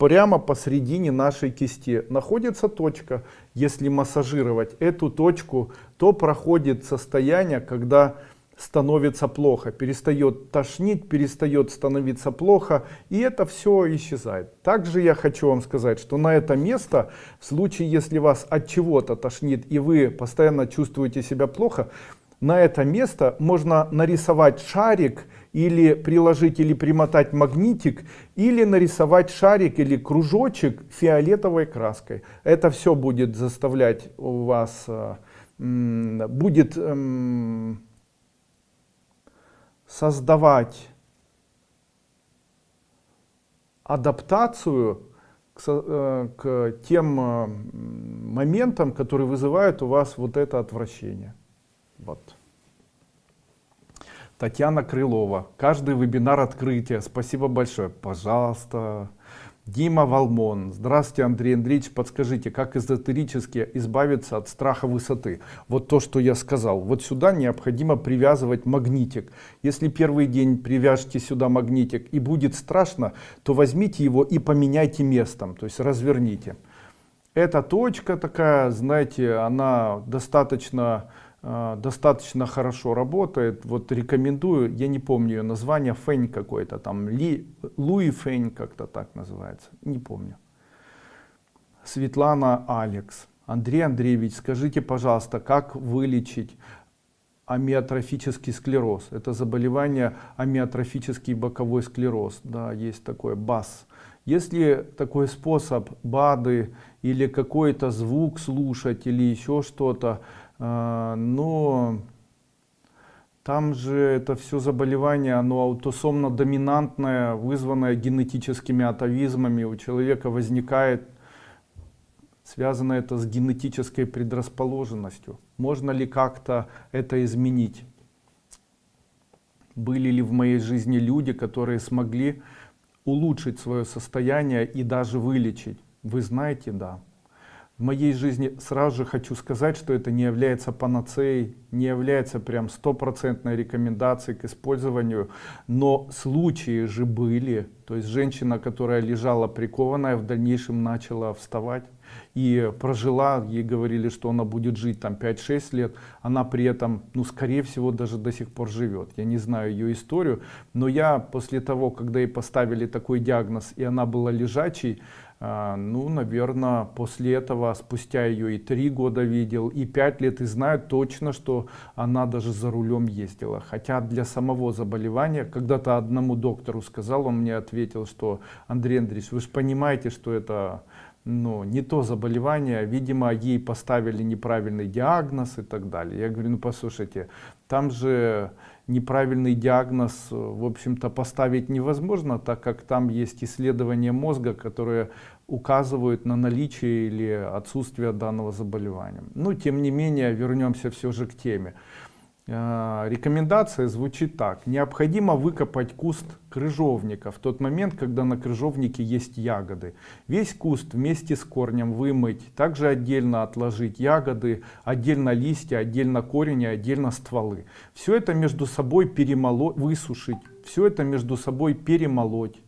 прямо посередине нашей кисти находится точка. Если массажировать эту точку, то проходит состояние, когда становится плохо, перестает тошнить, перестает становиться плохо, и это все исчезает. Также я хочу вам сказать, что на это место, в случае, если вас от чего-то тошнит, и вы постоянно чувствуете себя плохо, на это место можно нарисовать шарик, или приложить или примотать магнитик, или нарисовать шарик или кружочек фиолетовой краской. Это все будет заставлять у вас, э, будет эм, создавать адаптацию к, э, тем э, моментам, которые вызывают у вас вот это отвращение. Вот. Татьяна Крылова. Каждый вебинар открытия. Спасибо большое. Пожалуйста. Дима Валмон. Здравствуйте, Андрей Андреевич. Подскажите, как эзотерически избавиться от страха высоты? Вот то, что я сказал. Вот сюда необходимо привязывать магнитик. Если первый день привяжете сюда магнитик и будет страшно, то возьмите его и поменяйте местом, то есть разверните. Эта точка такая, знаете, она достаточно достаточно хорошо работает. Вот рекомендую, я не помню ее название, Фэнь какой-то там, Ли, Луи Фэнь как-то так называется, не помню. Светлана Алекс. Андрей Андреевич, скажите, пожалуйста, как вылечить амиотрофический склероз. Это заболевание амиотрофический боковой склероз. Да, есть такое БАС. Если такой способ БАДы или какой-то звук слушать или еще что-то, э, но там же это все заболевание, оно аутосомно доминантное, вызванное генетическими атовизмами. У человека возникает, связано это с генетической предрасположенностью. Можно ли как-то это изменить? Были ли в моей жизни люди, которые смогли улучшить свое состояние и даже вылечить? Вы знаете, да в моей жизни сразу же хочу сказать, что это не является панацеей, не является прям стопроцентной рекомендацией к использованию, но случаи же были, то есть женщина, которая лежала прикованная, в дальнейшем начала вставать и прожила, ей говорили, что она будет жить там 5-6 лет, она при этом, ну скорее всего, даже до сих пор живет. Я не знаю ее историю, но я после того, когда ей поставили такой диагноз и она была лежачей, ну, наверное, после этого, спустя ее и три года видел, и пять лет, и знаю точно, что она даже за рулем ездила. Хотя для самого заболевания, когда-то одному доктору сказал, он мне ответил, что Андрей Андреевич, вы же понимаете, что это ну, не то заболевание, видимо, ей поставили неправильный диагноз и так далее. Я говорю, ну послушайте, там же неправильный диагноз, в общем-то, поставить невозможно, так как там есть исследования мозга, которые указывают на наличие или отсутствие данного заболевания. Но, тем не менее, вернемся все же к теме. Э, рекомендация звучит так. Необходимо выкопать куст крыжовника в тот момент, когда на крыжовнике есть ягоды. Весь куст вместе с корнем вымыть, также отдельно отложить ягоды, отдельно листья, отдельно корень и отдельно стволы. Все это между собой перемолоть, высушить, все это между собой перемолоть.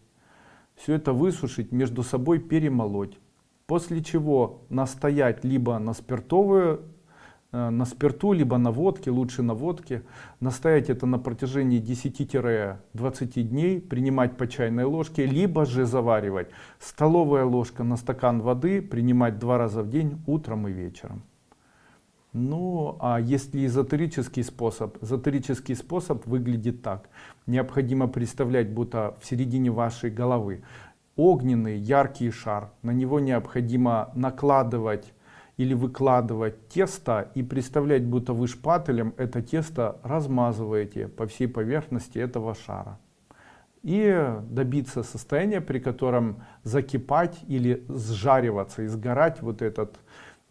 Все это высушить, между собой перемолоть. После чего настоять либо на спиртовую на спирту, либо на водке, лучше на водке. Настоять это на протяжении 10-20 дней, принимать по чайной ложке, либо же заваривать. Столовая ложка на стакан воды, принимать два раза в день, утром и вечером. Ну, а если эзотерический способ? Эзотерический способ выглядит так. Необходимо представлять, будто в середине вашей головы огненный яркий шар. На него необходимо накладывать или выкладывать тесто и представлять, будто вы шпателем это тесто размазываете по всей поверхности этого шара. И добиться состояния, при котором закипать или сжариваться и сгорать вот, этот,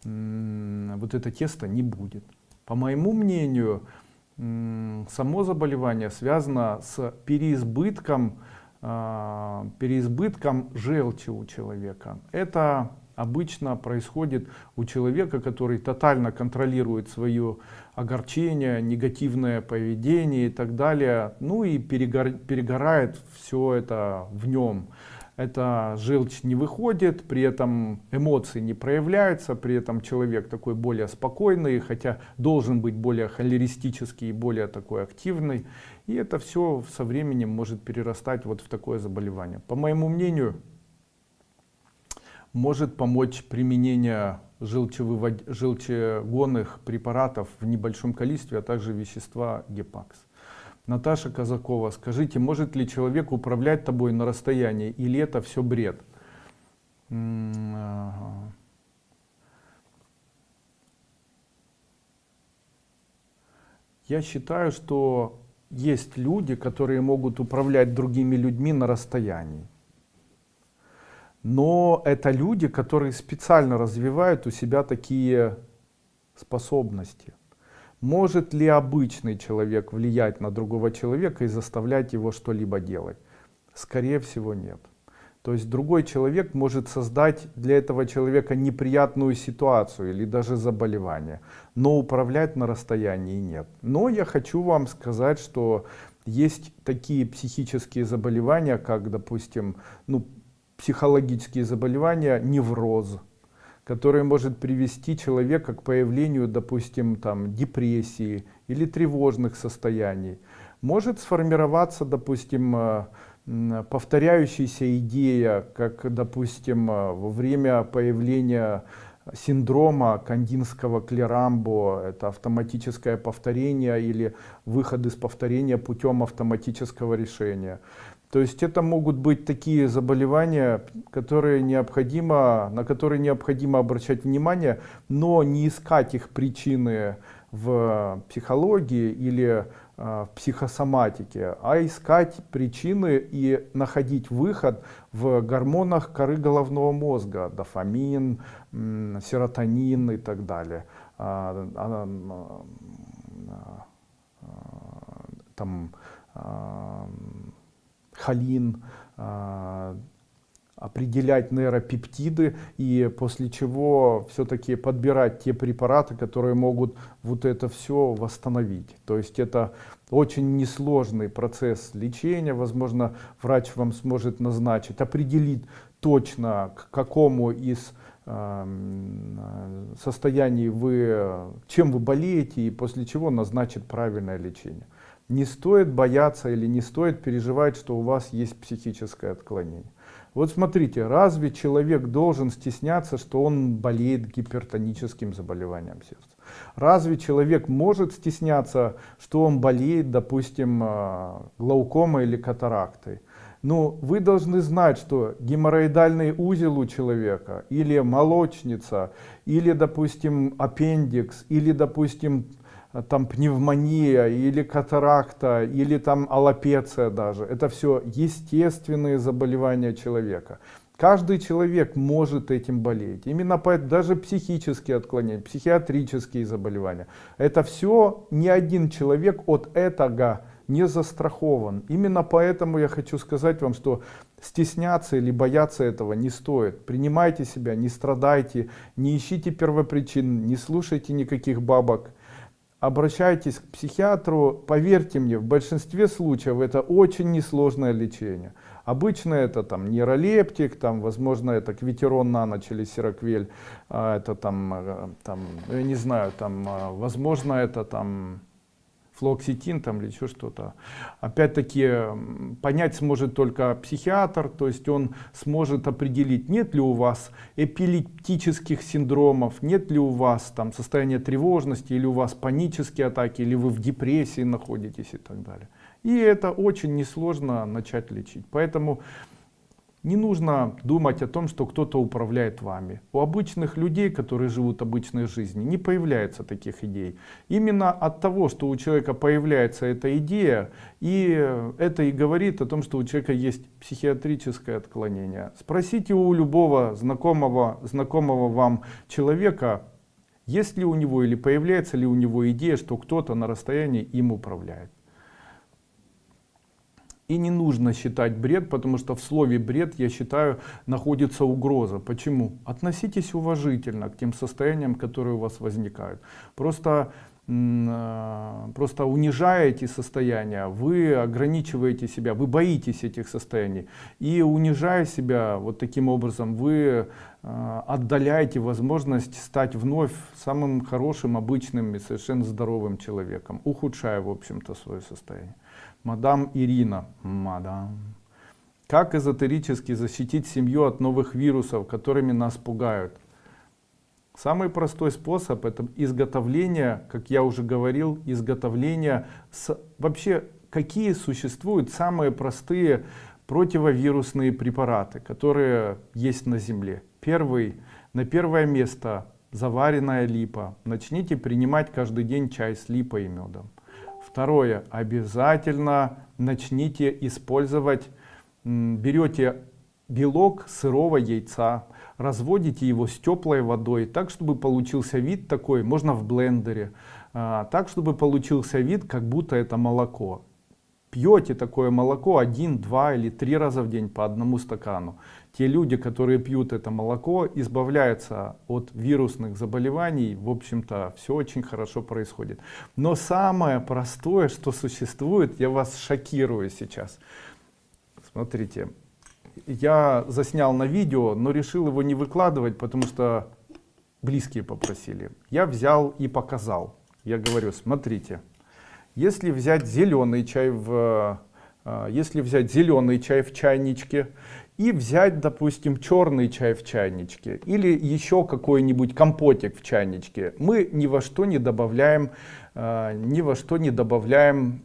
вот это тесто не будет. По моему мнению, само заболевание связано с переизбытком, а, переизбытком желчи у человека. Это обычно происходит у человека, который тотально контролирует свое огорчение, негативное поведение и так далее, ну и перегор, перегорает все это в нем. Эта желчь не выходит, при этом эмоции не проявляются, при этом человек такой более спокойный, хотя должен быть более холеристический и более такой активный. И это все со временем может перерастать вот в такое заболевание. По моему мнению, может помочь применение желчегонных препаратов в небольшом количестве, а также вещества гепакс. Наташа Казакова, скажите, может ли человек управлять тобой на расстоянии или это все бред? Я считаю, что есть люди, которые могут управлять другими людьми на расстоянии но это люди, которые специально развивают у себя такие способности. Может ли обычный человек влиять на другого человека и заставлять его что-либо делать? Скорее всего нет. То есть другой человек может создать для этого человека неприятную ситуацию или даже заболевание, но управлять на расстоянии нет. Но я хочу вам сказать, что есть такие психические заболевания, как, допустим, ну, психологические заболевания, невроз, который может привести человека к появлению, допустим, там, депрессии или тревожных состояний. Может сформироваться, допустим, э, повторяющаяся идея, как, допустим, э, во время появления синдрома кандинского клерамбо, это автоматическое повторение или выход из повторения путем автоматического решения. То есть это могут быть такие заболевания, которые необходимо, на которые необходимо обращать внимание, но не искать их причины в психологии или э, в психосоматике, а искать причины и находить выход в гормонах коры головного мозга, дофамин, серотонин и так далее. А, а, а, там холин, определять нейропептиды и после чего все-таки подбирать те препараты, которые могут вот это все восстановить. То есть это очень несложный процесс лечения, возможно, врач вам сможет назначить, определить точно к какому из эм, состояний вы, чем вы болеете и после чего назначит правильное лечение. Не стоит бояться или не стоит переживать, что у вас есть психическое отклонение. Вот смотрите, разве человек должен стесняться, что он болеет гипертоническим заболеванием сердца? Разве человек может стесняться, что он болеет, допустим, э, глаукомой или катарактой? Ну, вы должны знать, что геморроидальный узел у человека, или молочница, или, допустим, аппендикс, или, допустим, там пневмония или катаракта или там аллопеция даже. Это все естественные заболевания человека. Каждый человек может этим болеть. Именно поэтому даже психические отклонения психиатрические заболевания. Это все ни один человек от этого не застрахован. Именно поэтому я хочу сказать вам что стесняться или бояться этого не стоит. Принимайте себя не страдайте не ищите первопричин не слушайте никаких бабок обращайтесь к психиатру, поверьте мне, в большинстве случаев это очень несложное лечение. Обычно это там нейролептик, там, возможно, это квитерон на ночь или сироквель, а, это там, э, там, я не знаю, там, а, возможно, это там флуоксетин там или еще что-то. Опять-таки понять сможет только психиатр, то есть он сможет определить, нет ли у вас эпилептических синдромов, нет ли у вас там состояние тревожности, или у вас панические атаки, или вы в депрессии находитесь и так далее. И это очень несложно начать лечить. Поэтому не нужно думать о том, что кто-то управляет вами. У обычных людей, которые живут обычной жизнью, не появляется таких идей. Именно от того, что у человека появляется эта идея, и это и говорит о том, что у человека есть психиатрическое отклонение. Спросите у любого знакомого, знакомого вам человека, есть ли у него или появляется ли у него идея, что кто-то на расстоянии им управляет. И не нужно считать бред, потому что в слове бред, я считаю, находится угроза. Почему? Относитесь уважительно к тем состояниям, которые у вас возникают. Просто а, просто унижая эти состояния, вы ограничиваете себя, вы боитесь этих состояний. И унижая себя вот таким образом, вы а, отдаляете возможность стать вновь самым хорошим, обычным и совершенно здоровым человеком, ухудшая, в общем-то, свое состояние. Мадам Ирина. Мадам. Как эзотерически защитить семью от новых вирусов, которыми нас пугают? Самый простой способ это изготовление, как я уже говорил, изготовление с, вообще какие существуют самые простые противовирусные препараты, которые есть на земле. Первый, на первое место заваренная липа. Начните принимать каждый день чай с липой и медом. Второе, обязательно начните использовать, берете белок сырого яйца, разводите его с теплой водой, так, чтобы получился вид такой, можно в блендере, а, так, чтобы получился вид, как будто это молоко. Пьете такое молоко один, два или три раза в день по одному стакану те люди, которые пьют это молоко, избавляются от вирусных заболеваний. В общем-то, все очень хорошо происходит. Но самое простое, что существует, я вас шокирую сейчас. Смотрите, я заснял на видео, но решил его не выкладывать, потому что близкие попросили. Я взял и показал. Я говорю, смотрите, если взять зеленый чай в А, если взять зеленый чай в чайничке и взять, допустим, черный чай в чайничке или еще какой-нибудь компотик в чайничке, мы ни во что не добавляем, а, ни во что не добавляем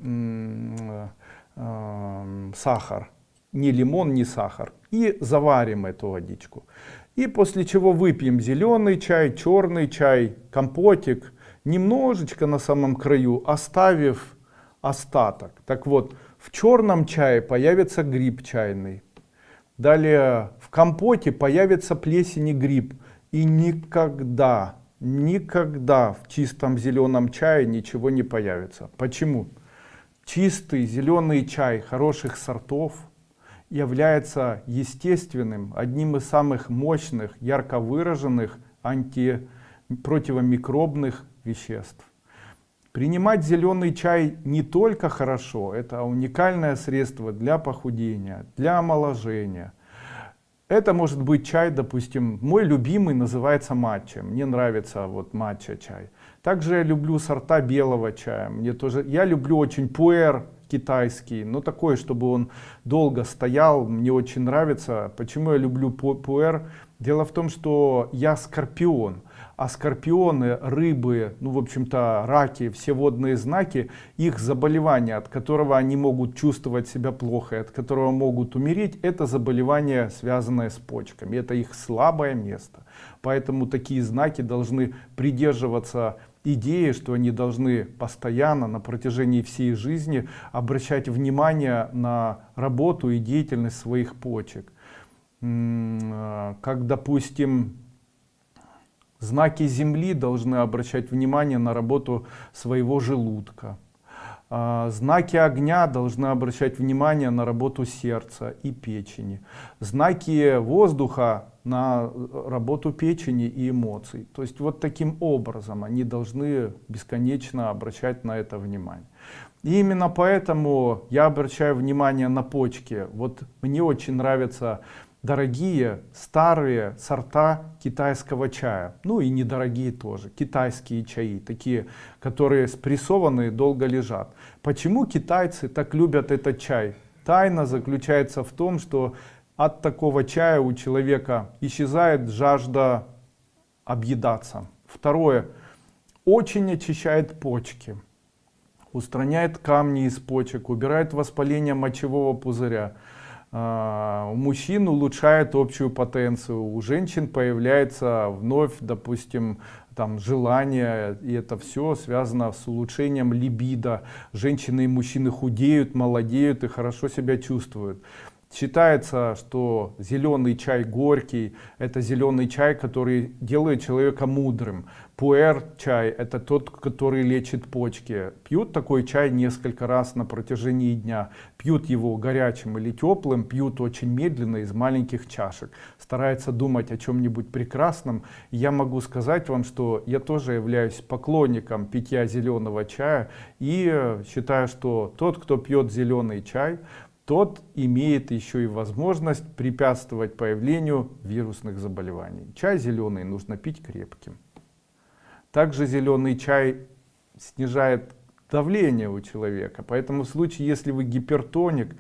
сахар, ни лимон, ни сахар и заварим эту водичку. И после чего выпьем зеленый чай, черный чай, компотик, немножечко на самом краю, оставив остаток. Так вот, в черном чае появится гриб чайный. Далее в компоте появится плесень и гриб. И никогда, никогда в чистом зеленом чае ничего не появится. Почему? Чистый зеленый чай хороших сортов является естественным, одним из самых мощных, ярко выраженных антипротивомикробных веществ. Принимать зеленый чай не только хорошо, это уникальное средство для похудения, для омоложения. Это может быть чай, допустим, мой любимый называется матча. Мне нравится вот матча чай. Также я люблю сорта белого чая. Мне тоже, я люблю очень пуэр китайский, но такой, чтобы он долго стоял, мне очень нравится. Почему я люблю пуэр? Дело в том, что я скорпион а скорпионы, рыбы, ну в общем-то раки, все водные знаки, их заболевание, от которого они могут чувствовать себя плохо, от которого могут умереть, это заболевание, связанное с почками, это их слабое место. Поэтому такие знаки должны придерживаться идеи, что они должны постоянно на протяжении всей жизни обращать внимание на работу и деятельность своих почек. А, как допустим Знаки Земли должны обращать внимание на работу своего желудка. А, знаки огня должны обращать внимание на работу сердца и печени. Знаки воздуха на работу печени и эмоций. То есть вот таким образом они должны бесконечно обращать на это внимание. И именно поэтому я обращаю внимание на почки. Вот мне очень нравится дорогие старые сорта китайского чая. Ну и недорогие тоже. Китайские чаи такие которые спрессованные долго лежат. Почему китайцы так любят этот чай? Тайна заключается в том что от такого чая у человека исчезает жажда объедаться. Второе. Очень очищает почки устраняет камни из почек убирает воспаление мочевого пузыря у мужчин улучшает общую потенцию, у женщин появляется вновь, допустим, там желание, и это все связано с улучшением либидо. Женщины и мужчины худеют, молодеют и хорошо себя чувствуют. Считается, что зеленый чай горький, это зеленый чай, который делает человека мудрым. Пуэр чай, это тот, который лечит почки. Пьют такой чай несколько раз на протяжении дня. Пьют его горячим или теплым, пьют очень медленно из маленьких чашек. Стараются думать о чем-нибудь прекрасном. Я могу сказать вам, что я тоже являюсь поклонником питья зеленого чая. И считаю, что тот, кто пьет зеленый чай, тот имеет еще и возможность препятствовать появлению вирусных заболеваний. Чай зеленый нужно пить крепким. Также зеленый чай снижает давление у человека. Поэтому в случае, если вы гипертоник,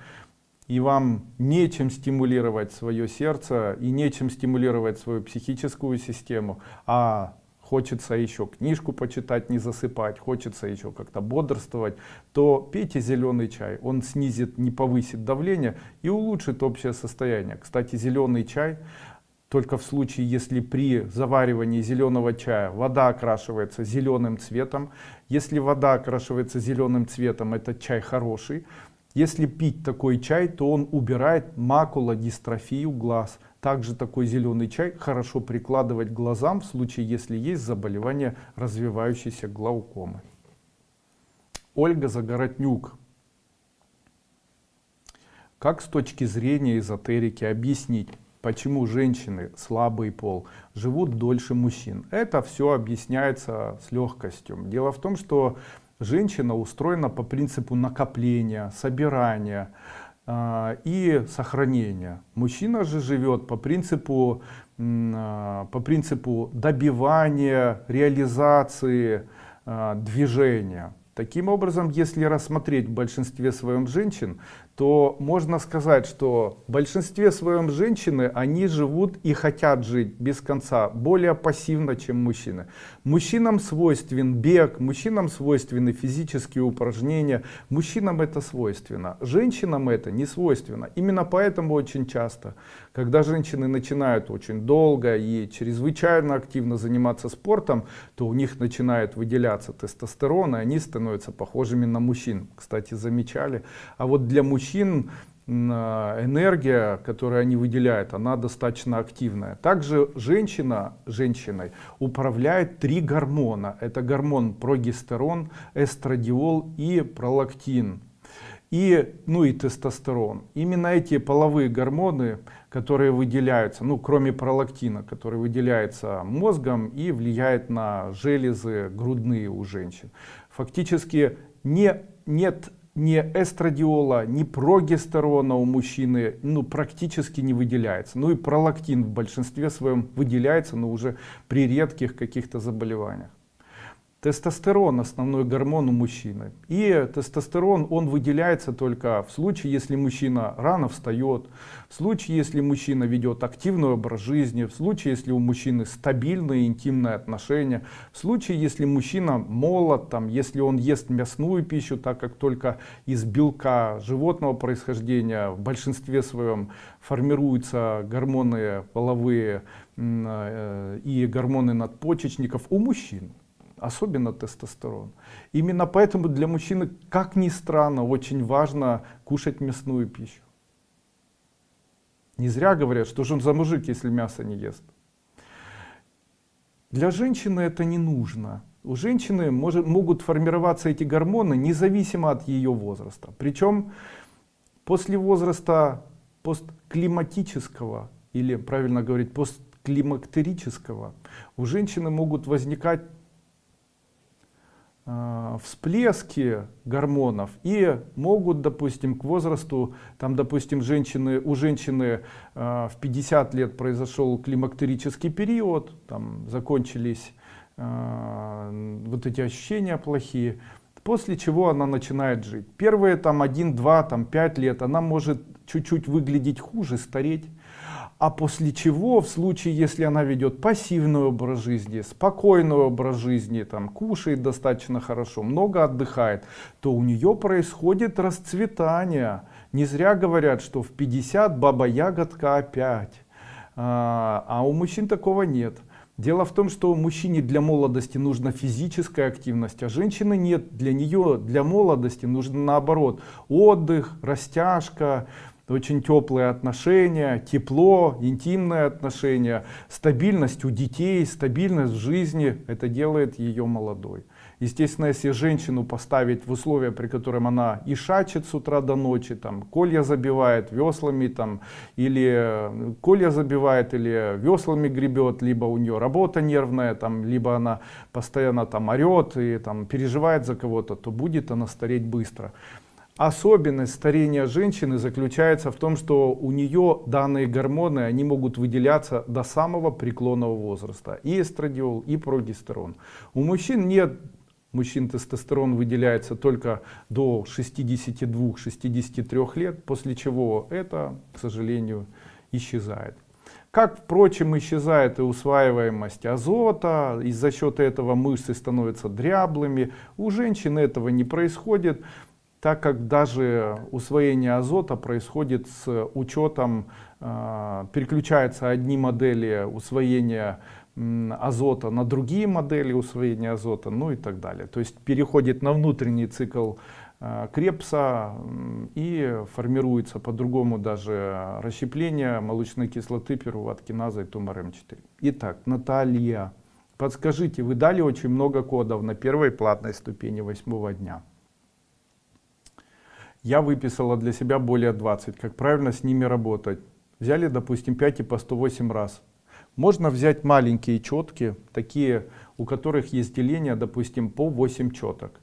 и вам нечем стимулировать свое сердце и нечем стимулировать свою психическую систему, а хочется еще книжку почитать, не засыпать, хочется еще как-то бодрствовать, то пейте зеленый чай. Он снизит, не повысит давление и улучшит общее состояние. Кстати, зеленый чай только в случае, если при заваривании зеленого чая вода окрашивается зеленым цветом. Если вода окрашивается зеленым цветом, этот чай хороший. Если пить такой чай, то он убирает макулодистрофию глаз. Также такой зеленый чай хорошо прикладывать глазам в случае, если есть заболевание развивающейся глаукомы. Ольга Загороднюк. Как с точки зрения эзотерики объяснить, почему женщины, слабый пол, живут дольше мужчин? Это все объясняется с легкостью. Дело в том, что женщина устроена по принципу накопления, собирания, а, и сохранения. Мужчина же живет по принципу, а, по принципу добивания, реализации, а, движения. Таким образом, если рассмотреть в большинстве своем женщин, то можно сказать, что в большинстве своем женщины, они живут и хотят жить без конца, более пассивно, чем мужчины. Мужчинам свойствен бег, мужчинам свойственны физические упражнения, мужчинам это свойственно. Женщинам это не свойственно. Именно поэтому очень часто, когда женщины начинают очень долго и чрезвычайно активно заниматься спортом, то у них начинает выделяться тестостерон, и они становятся похожими на мужчин. Кстати, замечали. А вот для мужчин мужчин энергия, которую они выделяют, она достаточно активная. Также женщина женщиной управляет три гормона. Это гормон прогестерон, эстрадиол и пролактин. И, ну и тестостерон. Именно эти половые гормоны, которые выделяются, ну кроме пролактина, который выделяется мозгом и влияет на железы грудные у женщин. Фактически не, нет ни эстрадиола, ни прогестерона у мужчины ну, практически не выделяется. Ну и пролактин в большинстве своем выделяется, но уже при редких каких-то заболеваниях. Тестостерон основной гормон у мужчины. И тестостерон он выделяется только в случае, если мужчина рано встает, в случае, если мужчина ведет активный образ жизни, в случае, если у мужчины стабильные интимные отношения, в случае, если мужчина молод, там, если он ест мясную пищу, так как только из белка животного происхождения в большинстве своем формируются гормоны половые э, и гормоны надпочечников у мужчин особенно тестостерон. Именно поэтому для мужчины, как ни странно, очень важно кушать мясную пищу. Не зря говорят, что же он за мужик, если мясо не ест. Для женщины это не нужно. У женщины может, могут формироваться эти гормоны независимо от ее возраста. Причем после возраста постклиматического, или правильно говорить постклимактерического, у женщины могут возникать всплески гормонов и могут допустим к возрасту там допустим женщины у женщины э, в 50 лет произошел климактерический период там закончились э, вот эти ощущения плохие после чего она начинает жить. Первые там 1 2 там 5 лет она может чуть-чуть выглядеть хуже стареть а после чего в случае если она ведет пассивный образ жизни спокойный образ жизни там кушает достаточно хорошо много отдыхает то у нее происходит расцветание. Не зря говорят что в 50 баба ягодка опять. А, а у мужчин такого нет. Дело в том, что мужчине для молодости нужна физическая активность, а женщины нет. Для нее, для молодости нужно наоборот отдых, растяжка, очень теплые отношения, тепло, интимные отношения, стабильность у детей, стабильность в жизни, это делает ее молодой. Естественно, если женщину поставить в условия, при котором она и шачет с утра до ночи, там, колья забивает веслами, там, или э, колья забивает, или веслами гребет, либо у нее работа нервная, там, либо она постоянно там орет и там, переживает за кого-то, то будет она стареть быстро. Особенность старения женщины заключается в том, что у нее данные гормоны, они могут выделяться до самого преклонного возраста. И эстрадиол, и прогестерон. У мужчин нет, мужчин тестостерон выделяется только до 62-63 лет, после чего это, к сожалению, исчезает. Как, впрочем, исчезает и усваиваемость азота, и за счет этого мышцы становятся дряблыми. У женщин этого не происходит так как даже усвоение азота происходит с учетом, э, переключаются одни модели усвоения азота на другие модели усвоения азота, ну и так далее. То есть переходит на внутренний цикл э, Крепса и формируется по-другому даже расщепление молочной кислоты пируват-киназа и тумор М4. Итак, Наталья, подскажите, вы дали очень много кодов на первой платной ступени восьмого дня я выписала для себя более 20 как правильно с ними работать? Взяли допустим 5 и по 108 раз. Можно взять маленькие четки такие у которых есть деление допустим по 8 четок.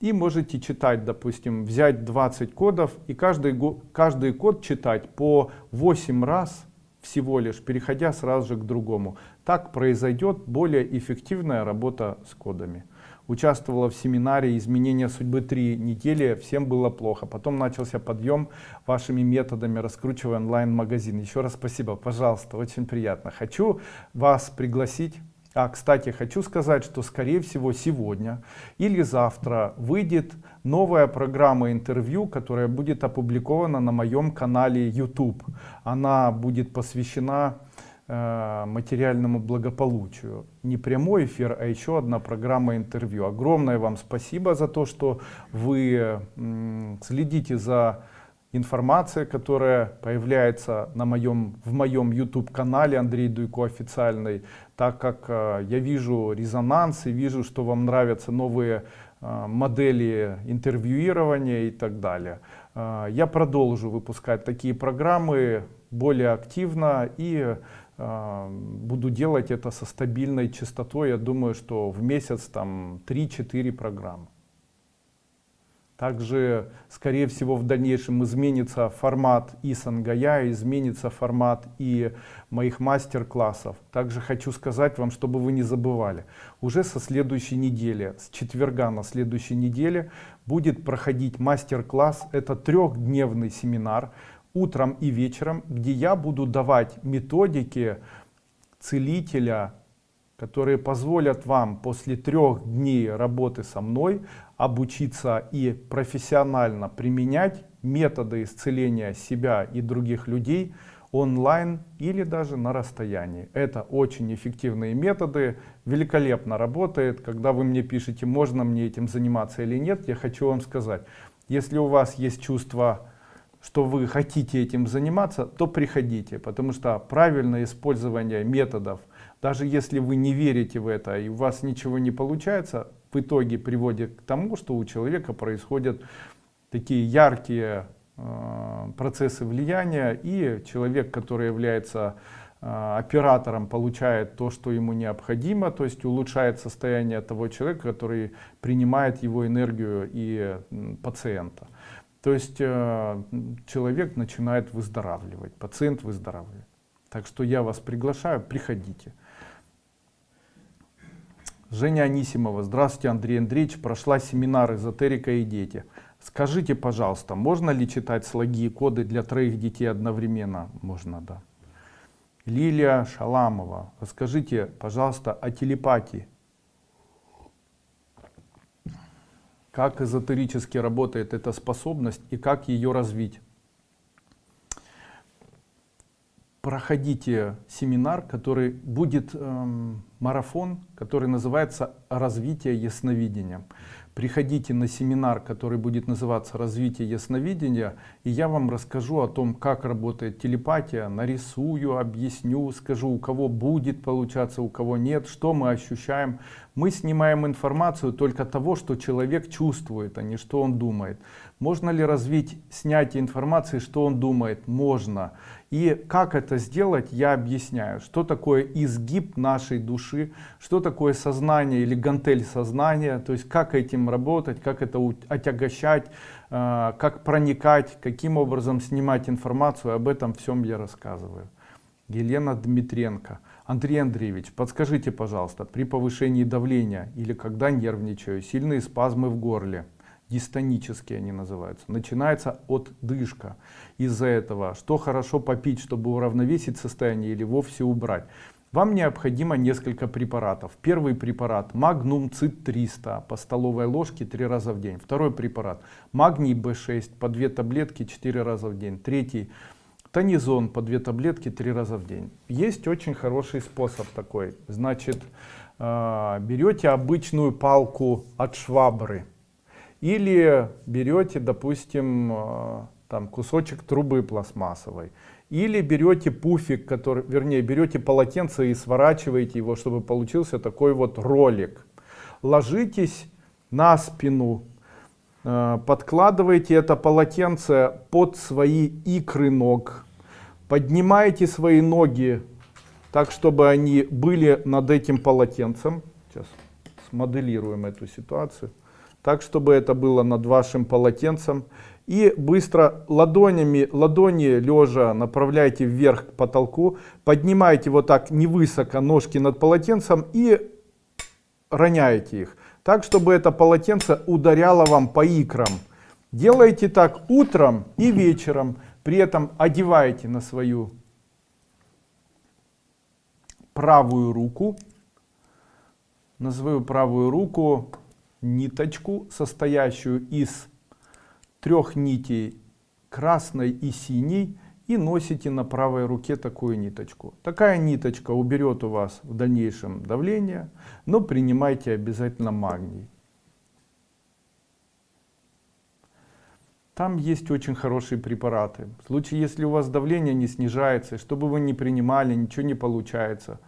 И можете читать допустим взять 20 кодов и каждый каждый код читать по 8 раз всего лишь переходя сразу же к другому. Так произойдет более эффективная работа с кодами участвовала в семинаре изменения судьбы три недели всем было плохо. Потом начался подъем вашими методами раскручивая онлайн-магазин. Еще раз спасибо. Пожалуйста очень приятно. Хочу вас пригласить. А, кстати, хочу сказать, что скорее всего сегодня или завтра выйдет новая программа интервью, которая будет опубликована на моем канале YouTube. Она будет посвящена материальному благополучию. Не прямой эфир, а еще одна программа интервью. Огромное вам спасибо за то, что вы следите за информация, которая появляется на моем, в моем YouTube канале Андрей Дуйко официальный, так как э, я вижу резонанс и вижу, что вам нравятся новые э, модели интервьюирования и так далее. Э, я продолжу выпускать такие программы более активно и э, буду делать это со стабильной частотой. Я думаю, что в месяц там 3-4 программы. Также, скорее всего, в дальнейшем изменится формат и Сангая, изменится формат и моих мастер-классов. Также хочу сказать вам, чтобы вы не забывали, уже со следующей недели, с четверга на следующей неделе будет проходить мастер-класс. Это трехдневный семинар утром и вечером, где я буду давать методики целителя, которые позволят вам после трех дней работы со мной обучиться и профессионально применять методы исцеления себя и других людей онлайн или даже на расстоянии. Это очень эффективные методы, великолепно работает. Когда вы мне пишете, можно мне этим заниматься или нет, я хочу вам сказать, если у вас есть чувство, что вы хотите этим заниматься, то приходите, потому что правильное использование методов – даже если вы не верите в это и у вас ничего не получается, в итоге приводит к тому, что у человека происходят такие яркие э, процессы влияния, и человек, который является э, оператором, получает то, что ему необходимо, то есть улучшает состояние того человека, который принимает его энергию и пациента. То есть э, человек начинает выздоравливать, пациент выздоравливает. Так что я вас приглашаю, приходите. Женя Анисимова. Здравствуйте, Андрей Андреевич. Прошла семинар «Эзотерика и дети». Скажите, пожалуйста, можно ли читать слоги и коды для троих детей одновременно? Можно, да. Лилия Шаламова. Расскажите, пожалуйста, о телепатии. Как эзотерически работает эта способность и как ее развить? проходите семинар, который будет эм, марафон, который называется «Развитие ясновидения». Приходите на семинар, который будет называться «Развитие ясновидения», и я вам расскажу о том, как работает телепатия, нарисую, объясню, скажу, у кого будет получаться, у кого нет, что мы ощущаем. Мы снимаем информацию только того, что человек чувствует, а не что он думает. Можно ли развить снятие информации, что он думает? Можно. И как это сделать, я объясняю. Что такое изгиб нашей души, что такое сознание или гантель сознания, то есть как этим работать, как это отягощать, э, как проникать, каким образом снимать информацию, об этом всем я рассказываю. Елена Дмитренко. Андрей Андреевич, подскажите, пожалуйста, при повышении давления или когда нервничаю, сильные спазмы в горле, дистонические они называются, начинается от дышка. Из-за этого, что хорошо попить, чтобы уравновесить состояние или вовсе убрать. Вам необходимо несколько препаратов. Первый препарат магнум цит 300 по столовой ложке 3 раза в день. Второй препарат магний B6 по 2 таблетки 4 раза в день. Третий тонизон по 2 таблетки 3 раза в день. Есть очень хороший способ такой. Значит, э, берете обычную палку от швабры или берете, допустим, э, там кусочек трубы пластмассовой. Или берете пуфик, который, вернее, берете полотенце и сворачиваете его, чтобы получился такой вот ролик. Ложитесь на спину, э, подкладываете это полотенце под свои икры ног, поднимаете свои ноги так, чтобы они были над этим полотенцем. Сейчас смоделируем эту ситуацию так чтобы это было над вашим полотенцем. И быстро ладонями ладони лежа направляйте вверх к потолку поднимаете вот так невысоко ножки над полотенцем и роняете их так чтобы это полотенце ударяло вам по икрам. Делайте так утром и вечером при этом одеваете на свою правую руку на свою правую руку ниточку состоящую из трех нитей красной и синей и носите на правой руке такую ниточку. Такая ниточка уберет у вас в дальнейшем давление, но принимайте обязательно магний. Там есть очень хорошие препараты. В случае, если у вас давление не снижается, чтобы вы не принимали, ничего не получается.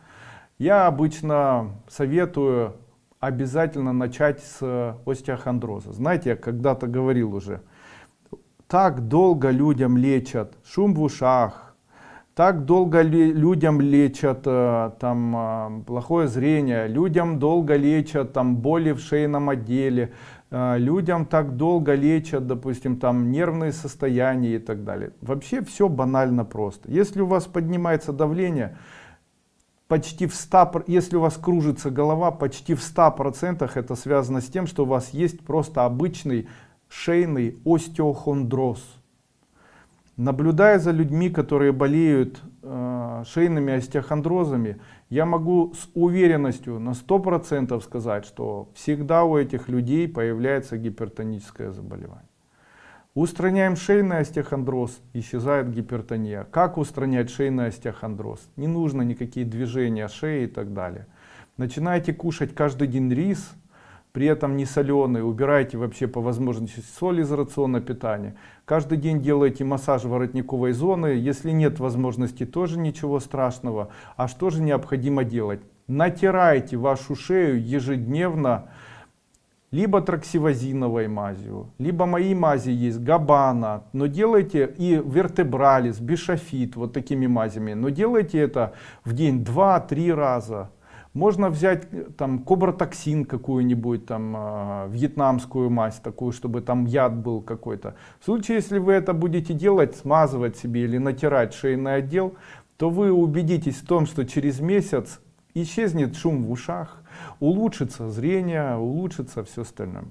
Я обычно советую обязательно начать с остеохондроза. Знаете, я когда-то говорил уже, так долго людям лечат шум в ушах, так долго людям лечат э, там э, плохое зрение, людям долго лечат там боли в шейном отделе, э, людям так долго лечат, допустим, там нервные состояния и так далее. Вообще все банально просто. Если у вас поднимается давление, почти в 100, если у вас кружится голова, почти в 100% это связано с тем, что у вас есть просто обычный шейный остеохондроз. Наблюдая за людьми, которые болеют э, шейными остеохондрозами, я могу с уверенностью на 100% сказать, что всегда у этих людей появляется гипертоническое заболевание. Устраняем шейный остеохондроз, исчезает гипертония. Как устранять шейный остеохондроз? Не нужно никакие движения шеи и так далее. Начинаете кушать каждый день рис, при этом не соленый, убирайте вообще по возможности соль из рациона питания. Каждый день делайте массаж воротниковой зоны, если нет возможности, тоже ничего страшного. А что же необходимо делать? Натирайте вашу шею ежедневно, либо траксивозиновой мазью, либо мои мази есть, габана, но делайте и вертебралис, бишофит, вот такими мазями, но делайте это в день 2-3 раза. Можно взять э, там кобротоксин какую-нибудь там э, вьетнамскую мазь такую, чтобы там яд был какой-то. В случае, если вы это будете делать, смазывать себе или натирать шейный отдел, то вы убедитесь в том, что через месяц исчезнет шум в ушах, улучшится зрение, улучшится все остальное.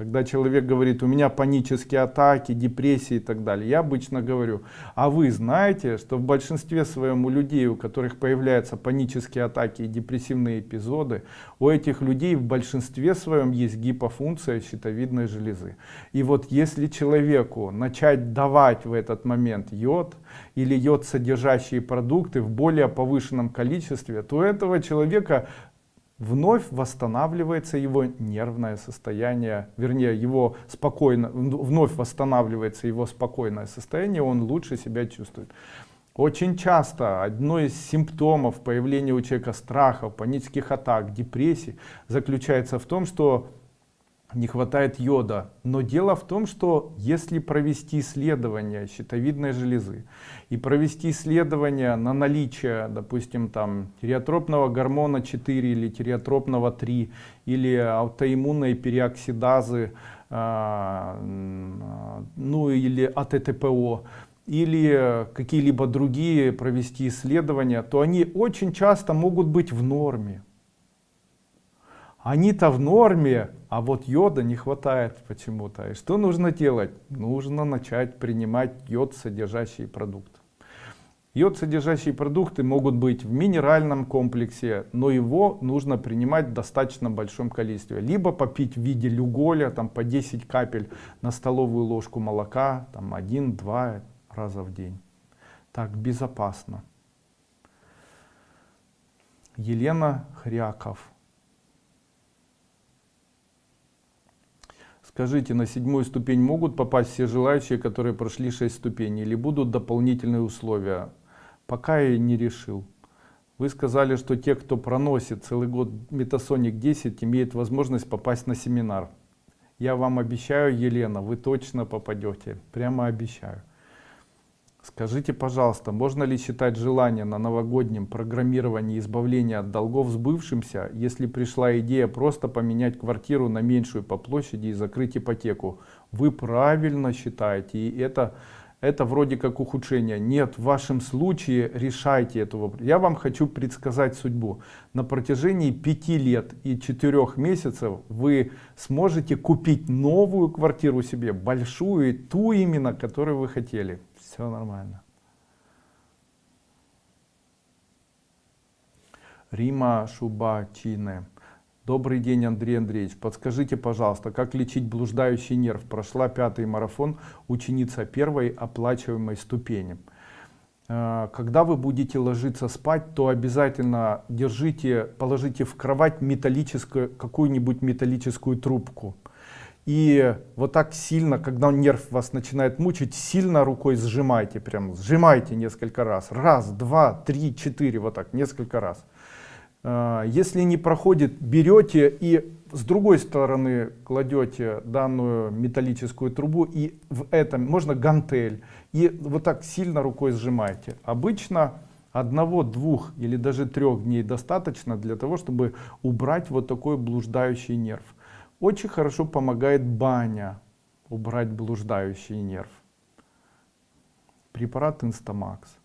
Когда человек говорит, у меня панические атаки, депрессии и так далее, я обычно говорю, а вы знаете, что в большинстве своем у людей, у которых появляются панические атаки и депрессивные эпизоды, у этих людей в большинстве своем есть гипофункция щитовидной железы. И вот если человеку начать давать в этот момент йод или йод содержащие продукты в более повышенном количестве, то у этого человека вновь восстанавливается его нервное состояние, вернее, его спокойно, вновь восстанавливается его спокойное состояние, он лучше себя чувствует. Очень часто одно из симптомов появления у человека страхов, панических атак, депрессий заключается в том, что не хватает йода. Но дело в том, что если провести исследование щитовидной железы и провести исследование на наличие, допустим, там тиреотропного гормона 4 или тиреотропного 3 или аутоиммунной переоксидазы, э, ну или АТТПО, или какие-либо другие провести исследования, то они очень часто могут быть в норме. Они-то в норме, а вот йода не хватает почему-то. И что нужно делать? Нужно начать принимать йод содержащие продукты. Йод содержащие продукты могут быть в минеральном комплексе, но его нужно принимать в достаточно большом количестве. Либо попить в виде люголя, там по 10 капель на столовую ложку молока, там 1-2 раза в день. Так, безопасно. Елена Хряков. Скажите, на седьмую ступень могут попасть все желающие, которые прошли 6 ступеней, или будут дополнительные условия? Пока я не решил. Вы сказали, что те, кто проносит целый год Метасоник 10, имеют возможность попасть на семинар. Я вам обещаю, Елена, вы точно попадете. Прямо обещаю. Скажите, пожалуйста, можно ли считать желание на новогоднем программировании избавления от долгов сбывшимся, если пришла идея просто поменять квартиру на меньшую по площади и закрыть ипотеку? Вы правильно считаете, и это это вроде как ухудшение. Нет, в вашем случае решайте эту вопрос. Я вам хочу предсказать судьбу. На протяжении пяти лет и четырех месяцев вы сможете купить новую квартиру себе, большую, ту именно, которую вы хотели. Все нормально. Рима Шубачине. Добрый день, Андрей Андреевич. Подскажите, пожалуйста, как лечить блуждающий нерв? Прошла пятый марафон, ученица первой оплачиваемой ступени. Э, когда вы будете ложиться спать, то обязательно держите, положите в кровать металлическую, какую-нибудь металлическую трубку. И вот так сильно, когда нерв вас начинает мучить, сильно рукой сжимайте, прям сжимайте несколько раз. Раз, два, три, четыре, вот так, несколько раз. А, если не проходит, берете и с другой стороны кладете данную металлическую трубу и в этом можно гантель и вот так сильно рукой сжимаете. Обычно одного, двух или даже трех дней достаточно для того, чтобы убрать вот такой блуждающий нерв. Очень хорошо помогает баня убрать блуждающий нерв. Препарат Инстамакс.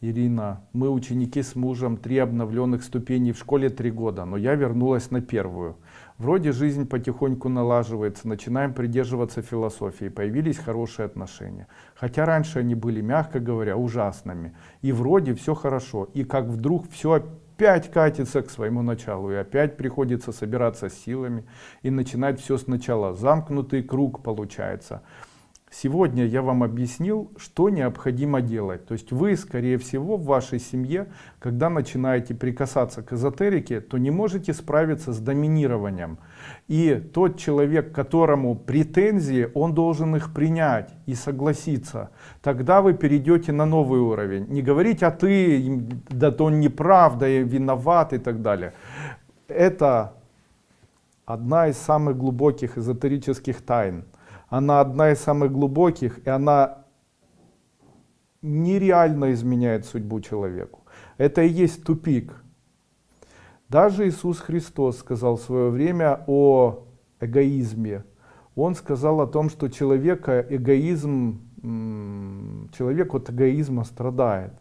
Ирина, мы ученики с мужем, три обновленных ступеней в школе три года, но я вернулась на первую. Вроде жизнь потихоньку налаживается, начинаем придерживаться философии, появились хорошие отношения. Хотя раньше они были, мягко говоря, ужасными. И вроде все хорошо, и как вдруг все опять катится к своему началу, и опять приходится собираться силами и начинать все сначала. Замкнутый круг получается. Сегодня я вам объяснил, что необходимо делать. То есть вы, скорее всего, в вашей семье, когда начинаете прикасаться к эзотерике, то не можете справиться с доминированием. И тот человек, которому претензии, он должен их принять и согласиться. Тогда вы перейдете на новый уровень. Не говорить, а ты, да то он неправ, да я виноват и так далее. Это одна из самых глубоких эзотерических тайн она одна из самых глубоких, и она нереально изменяет судьбу человеку. Это и есть тупик. Даже Иисус Христос сказал в свое время о эгоизме. Он сказал о том, что человека эгоизм, человек от эгоизма страдает.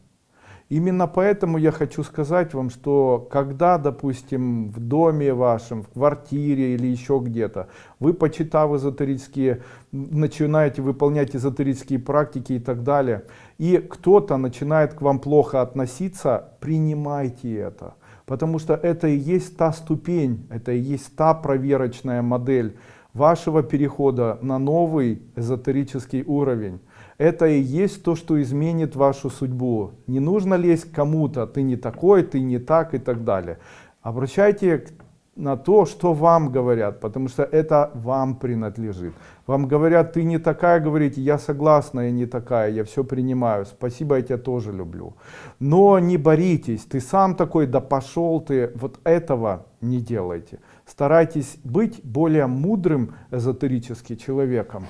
Именно поэтому я хочу сказать вам, что когда, допустим, в доме вашем, в квартире или еще где-то, вы, почитав эзотерические, начинаете выполнять эзотерические практики и так далее, и кто-то начинает к вам плохо относиться, принимайте это. Потому что это и есть та ступень, это и есть та проверочная модель вашего перехода на новый эзотерический уровень это и есть то, что изменит вашу судьбу. Не нужно лезть кому-то, ты не такой, ты не так и так далее. Обращайте на то, что вам говорят, потому что это вам принадлежит. Вам говорят, ты не такая, говорите, я согласна, я не такая, я все принимаю, спасибо, я тебя тоже люблю. Но не боритесь, ты сам такой, да пошел ты, вот этого не делайте. Старайтесь быть более мудрым эзотерически человеком.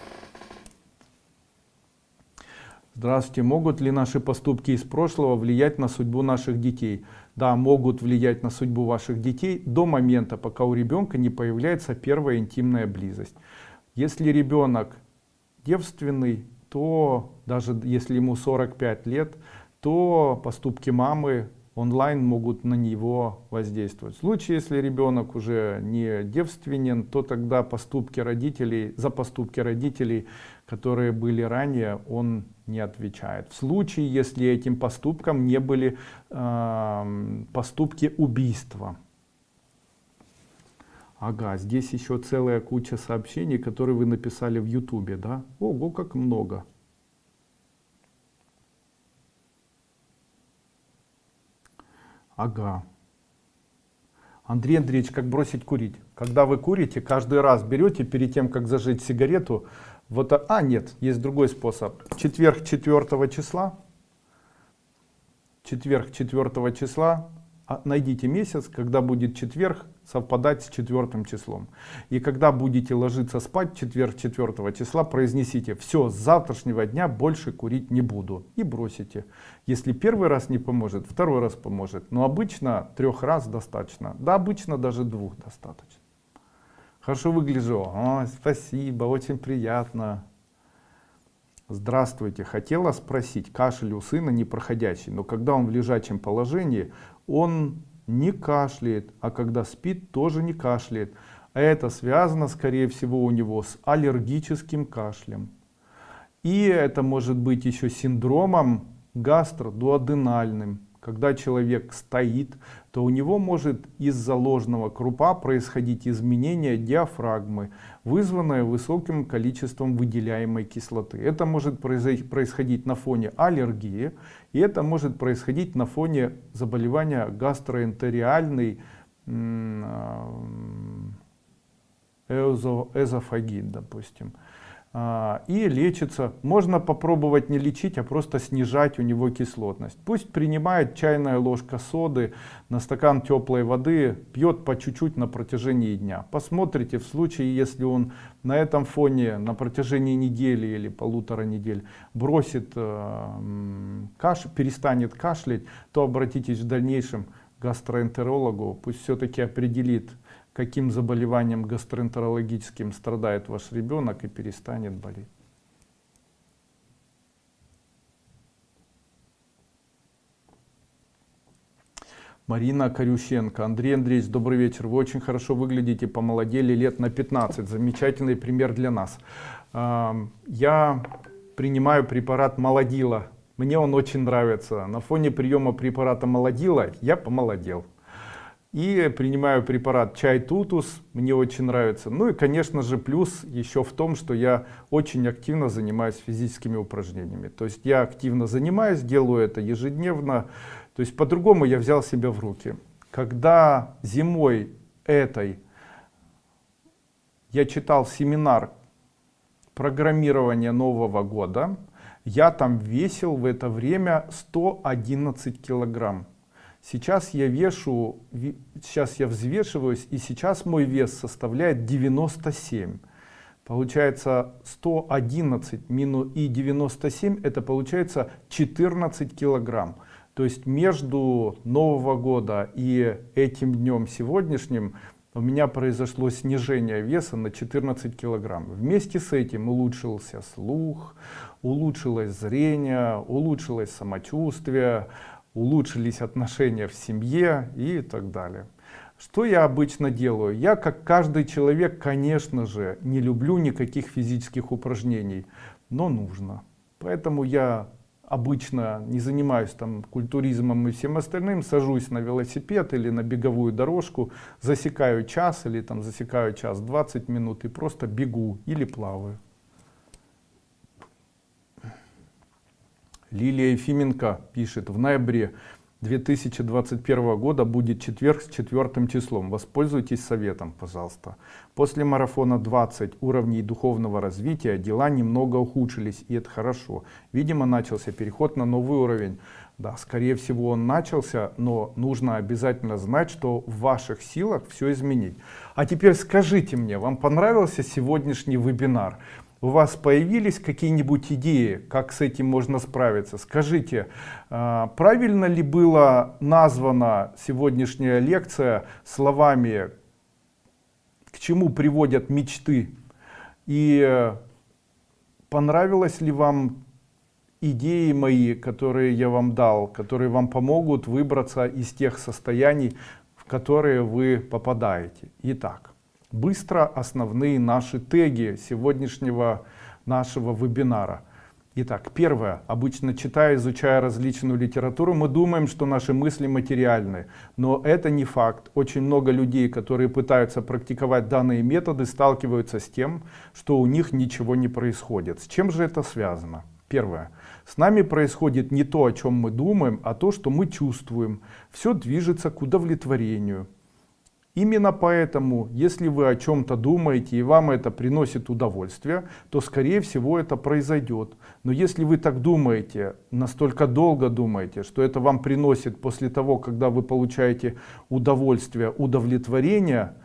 Здравствуйте. Могут ли наши поступки из прошлого влиять на судьбу наших детей? Да, могут влиять на судьбу ваших детей до момента, пока у ребенка не появляется первая интимная близость. Если ребенок девственный, то даже если ему 45 лет, то поступки мамы онлайн могут на него воздействовать. В случае, если ребенок уже не девственен, то тогда поступки родителей, за поступки родителей, которые были ранее, он не отвечает. В случае, если этим поступком не были э, поступки убийства. Ага, здесь еще целая куча сообщений, которые вы написали в ютубе, да? Ого, как много. Ага. Андрей Андреевич, как бросить курить? Когда вы курите, каждый раз берете перед тем, как зажечь сигарету, вот, а нет, есть другой способ. Четверг 4 числа, четверг 4 числа, а, найдите месяц, когда будет четверг совпадать с четвертым числом. И когда будете ложиться спать четверг 4 числа, произнесите, все, с завтрашнего дня больше курить не буду. И бросите. Если первый раз не поможет, второй раз поможет. Но обычно трех раз достаточно. Да, обычно даже двух достаточно. Хорошо выгляжу. О, спасибо, очень приятно. Здравствуйте, хотела спросить, кашель у сына непроходящий, но когда он в лежачем положении, он не кашляет, а когда спит, тоже не кашляет. Это связано, скорее всего, у него с аллергическим кашлем. И это может быть еще синдромом гастродуоденальным. Когда человек стоит, то у него может из-за ложного крупа происходить изменение диафрагмы, вызванное высоким количеством выделяемой кислоты. Это может происходить на фоне аллергии, и это может происходить на фоне заболевания гастроэнтериальной эзофагит, допустим. А, и лечится. Можно попробовать не лечить, а просто снижать у него кислотность. Пусть принимает чайная ложка соды на стакан теплой воды, пьет по чуть-чуть на протяжении дня. Посмотрите, в случае, если он на этом фоне на протяжении недели или полутора недель бросит э, каш, перестанет кашлять, то обратитесь в дальнейшем к гастроэнтерологу, пусть все-таки определит, каким заболеванием гастроэнтерологическим страдает ваш ребенок и перестанет болеть. Марина Корющенко. Андрей Андреевич, добрый вечер. Вы очень хорошо выглядите, помолодели лет на 15. Замечательный пример для нас. Я принимаю препарат молодила. Мне он очень нравится. На фоне приема препарата молодила я помолодел. И принимаю препарат чай тутус, мне очень нравится. Ну и конечно же плюс еще в том, что я очень активно занимаюсь физическими упражнениями. То есть я активно занимаюсь, делаю это ежедневно. То есть по-другому я взял себя в руки. Когда зимой этой я читал семинар программирования Нового года, я там весил в это время 111 килограмм. Сейчас я вешу, сейчас я взвешиваюсь, и сейчас мой вес составляет 97. Получается 111 минус и 97, это получается 14 килограмм. То есть между Нового года и этим днем сегодняшним у меня произошло снижение веса на 14 килограмм. Вместе с этим улучшился слух, улучшилось зрение, улучшилось самочувствие, улучшились отношения в семье и так далее. Что я обычно делаю? Я, как каждый человек, конечно же, не люблю никаких физических упражнений, но нужно. Поэтому я обычно не занимаюсь там культуризмом и всем остальным, сажусь на велосипед или на беговую дорожку, засекаю час или там засекаю час 20 минут и просто бегу или плаваю. Лилия Ефименко пишет, в ноябре 2021 года будет четверг с четвертым числом. Воспользуйтесь советом, пожалуйста. После марафона 20 уровней духовного развития дела немного ухудшились, и это хорошо. Видимо, начался переход на новый уровень. Да, скорее всего он начался, но нужно обязательно знать, что в ваших силах все изменить. А теперь скажите мне, вам понравился сегодняшний вебинар? У вас появились какие-нибудь идеи, как с этим можно справиться? Скажите, а, правильно ли была названа сегодняшняя лекция словами «К чему приводят мечты?» И понравилось ли вам идеи мои, которые я вам дал, которые вам помогут выбраться из тех состояний, в которые вы попадаете? Итак, быстро основные наши теги сегодняшнего нашего вебинара. Итак, первое. Обычно читая, изучая различную литературу, мы думаем, что наши мысли материальны. Но это не факт. Очень много людей, которые пытаются практиковать данные методы, сталкиваются с тем, что у них ничего не происходит. С чем же это связано? Первое. С нами происходит не то, о чем мы думаем, а то, что мы чувствуем. Все движется к удовлетворению. Именно поэтому, если вы о чем-то думаете и вам это приносит удовольствие, то скорее всего это произойдет. Но если вы так думаете, настолько долго думаете, что это вам приносит после того, когда вы получаете удовольствие, удовлетворение,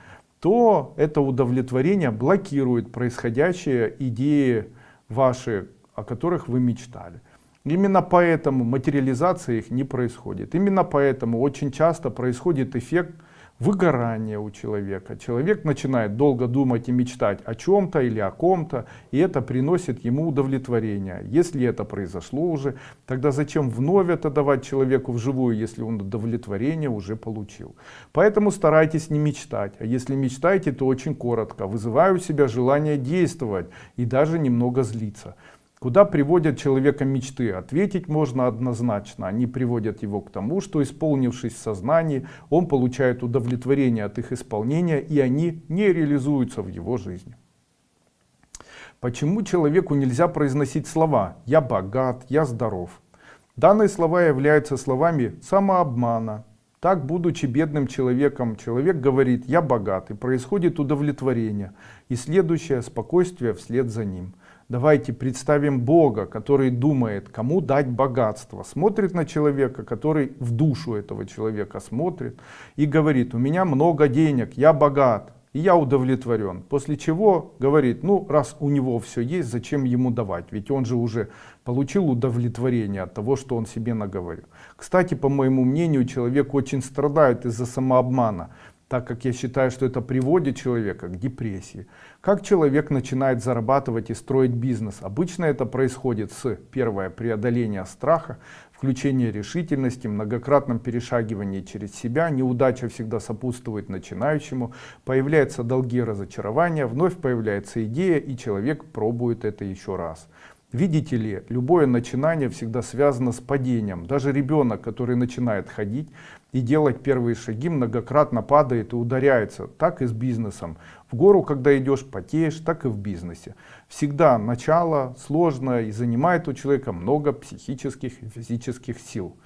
то это удовлетворение блокирует происходящие идеи ваши, о которых вы мечтали. Именно поэтому материализация их не происходит. Именно поэтому очень часто происходит эффект выгорание у человека. Человек начинает долго думать и мечтать о чем-то или о ком-то, и это приносит ему удовлетворение. Если это произошло уже, тогда зачем вновь это давать человеку вживую, если он удовлетворение уже получил. Поэтому старайтесь не мечтать, а если мечтаете, то очень коротко. Вызываю у себя желание действовать и даже немного злиться. Куда приводят человека мечты? Ответить можно однозначно. Они приводят его к тому, что исполнившись в сознании, он получает удовлетворение от их исполнения, и они не реализуются в его жизни. Почему человеку нельзя произносить слова «я богат», «я здоров»? Данные слова являются словами самообмана. Так, будучи бедным человеком, человек говорит «я богат» и происходит удовлетворение, и следующее спокойствие вслед за ним. Давайте представим Бога, который думает, кому дать богатство. Смотрит на человека, который в душу этого человека смотрит и говорит, у меня много денег, я богат, и я удовлетворен. После чего говорит, ну раз у него все есть, зачем ему давать? Ведь он же уже получил удовлетворение от того, что он себе наговорил. Кстати, по моему мнению, человек очень страдает из-за самообмана так как я считаю, что это приводит человека к депрессии. Как человек начинает зарабатывать и строить бизнес? Обычно это происходит с первое преодоление страха, включение решительности, многократном перешагивании через себя, неудача всегда сопутствует начинающему, появляются долги разочарования, вновь появляется идея и человек пробует это еще раз. Видите ли, любое начинание всегда связано с падением. Даже ребенок, который начинает ходить и делать первые шаги, многократно падает и ударяется. Так и с бизнесом. В гору, когда идешь, потеешь, так и в бизнесе. Всегда начало сложное и занимает у человека много психических и физических сил.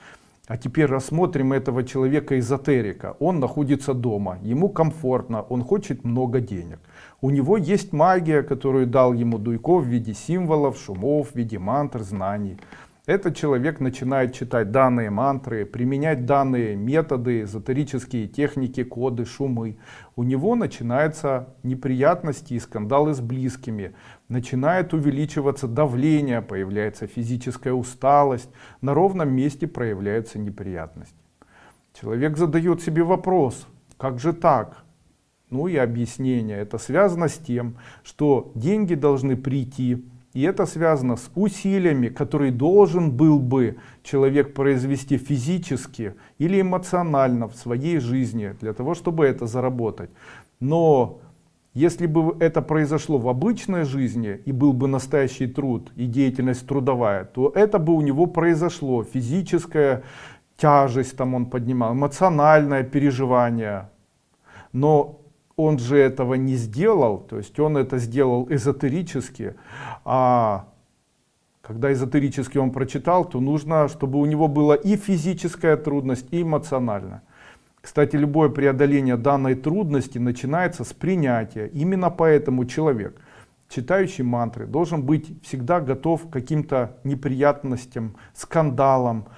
А теперь рассмотрим этого человека-эзотерика. Он находится дома, ему комфортно, он хочет много денег. У него есть магия, которую дал ему Дуйко в виде символов, шумов, в виде мантр, знаний. Этот человек начинает читать данные мантры, применять данные методы, эзотерические техники, коды, шумы. У него начинаются неприятности и скандалы с близкими. Начинает увеличиваться давление, появляется физическая усталость, на ровном месте проявляются неприятности. Человек задает себе вопрос, как же так? Ну и объяснение. Это связано с тем, что деньги должны прийти и это связано с усилиями, которые должен был бы человек произвести физически или эмоционально в своей жизни, для того, чтобы это заработать. Но если бы это произошло в обычной жизни, и был бы настоящий труд, и деятельность трудовая, то это бы у него произошло. Физическая тяжесть там он поднимал, эмоциональное переживание. Но он же этого не сделал, то есть он это сделал эзотерически, а когда эзотерически он прочитал, то нужно, чтобы у него была и физическая трудность, и эмоциональная. Кстати, любое преодоление данной трудности начинается с принятия. Именно поэтому человек, читающий мантры, должен быть всегда готов к каким-то неприятностям, скандалам,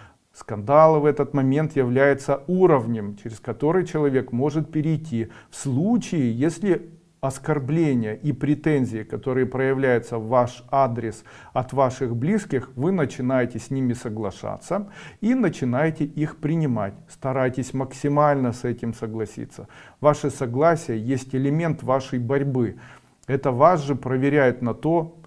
Скандалы в этот момент являются уровнем, через который человек может перейти в случае, если оскорбления и претензии, которые проявляются в ваш адрес от ваших близких, вы начинаете с ними соглашаться и начинаете их принимать. Старайтесь максимально с этим согласиться. Ваше согласие есть элемент вашей борьбы. Это вас же проверяет на то,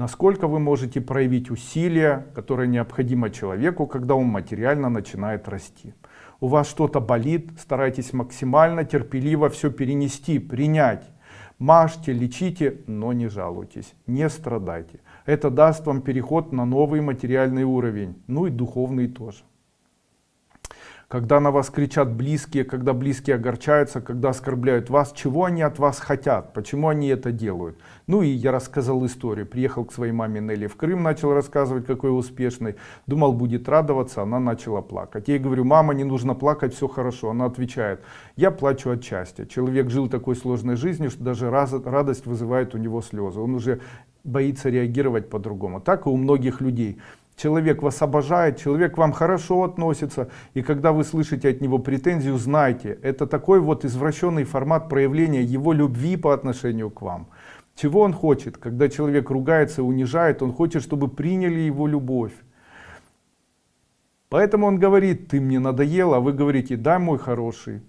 насколько вы можете проявить усилия, которые необходимо человеку, когда он материально начинает расти. У вас что-то болит, старайтесь максимально терпеливо все перенести, принять. Мажьте, лечите, но не жалуйтесь, не страдайте. Это даст вам переход на новый материальный уровень, ну и духовный тоже когда на вас кричат близкие, когда близкие огорчаются, когда оскорбляют вас, чего они от вас хотят, почему они это делают. Ну и я рассказал историю, приехал к своей маме Нелли в Крым, начал рассказывать, какой успешный, думал будет радоваться, она начала плакать. Я ей говорю, мама, не нужно плакать, все хорошо. Она отвечает, я плачу от счастья. Человек жил такой сложной жизнью, что даже радость вызывает у него слезы. Он уже боится реагировать по-другому. Так и у многих людей человек вас обожает, человек к вам хорошо относится, и когда вы слышите от него претензию, знайте, это такой вот извращенный формат проявления его любви по отношению к вам. Чего он хочет? Когда человек ругается, унижает, он хочет, чтобы приняли его любовь. Поэтому он говорит, ты мне надоел, а вы говорите, да, мой хороший,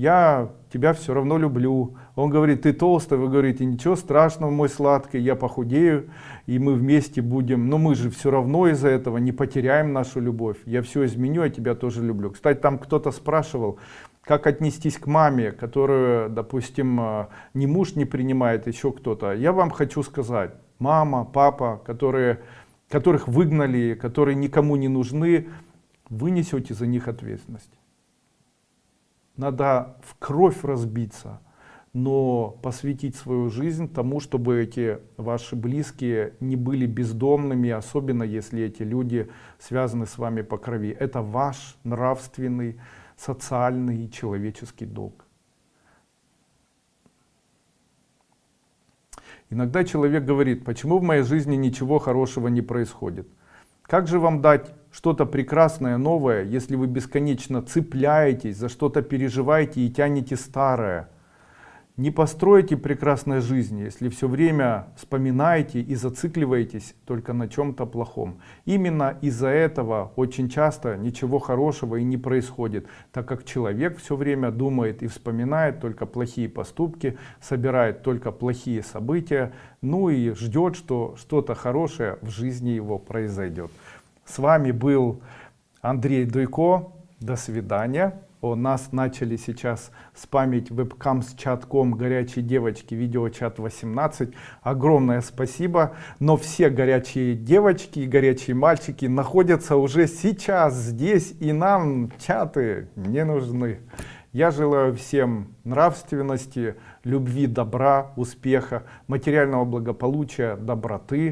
я тебя все равно люблю. Он говорит, ты толстый, вы говорите, ничего страшного, мой сладкий, я похудею, и мы вместе будем, но мы же все равно из-за этого не потеряем нашу любовь. Я все изменю, я тебя тоже люблю. Кстати, там кто-то спрашивал, как отнестись к маме, которую, допустим, э, ни муж не принимает, еще кто-то. Я вам хочу сказать, мама, папа, которые, которых выгнали, которые никому не нужны, вы несете за них ответственность надо в кровь разбиться, но посвятить свою жизнь тому, чтобы эти ваши близкие не были бездомными, особенно если эти люди связаны с вами по крови. Это ваш нравственный, социальный и человеческий долг. Иногда человек говорит, почему в моей жизни ничего хорошего не происходит. Как же вам дать что-то прекрасное, новое, если вы бесконечно цепляетесь, за что-то переживаете и тянете старое? Не построите прекрасной жизни, если все время вспоминаете и зацикливаетесь только на чем-то плохом. Именно из-за этого очень часто ничего хорошего и не происходит, так как человек все время думает и вспоминает только плохие поступки, собирает только плохие события, ну и ждет, что что-то хорошее в жизни его произойдет. С вами был Андрей Дуйко. До свидания. У нас начали сейчас спамить вебкам с чатком горячей девочки видеочат 18 огромное спасибо но все горячие девочки и горячие мальчики находятся уже сейчас здесь и нам чаты не нужны я желаю всем нравственности любви добра успеха материального благополучия доброты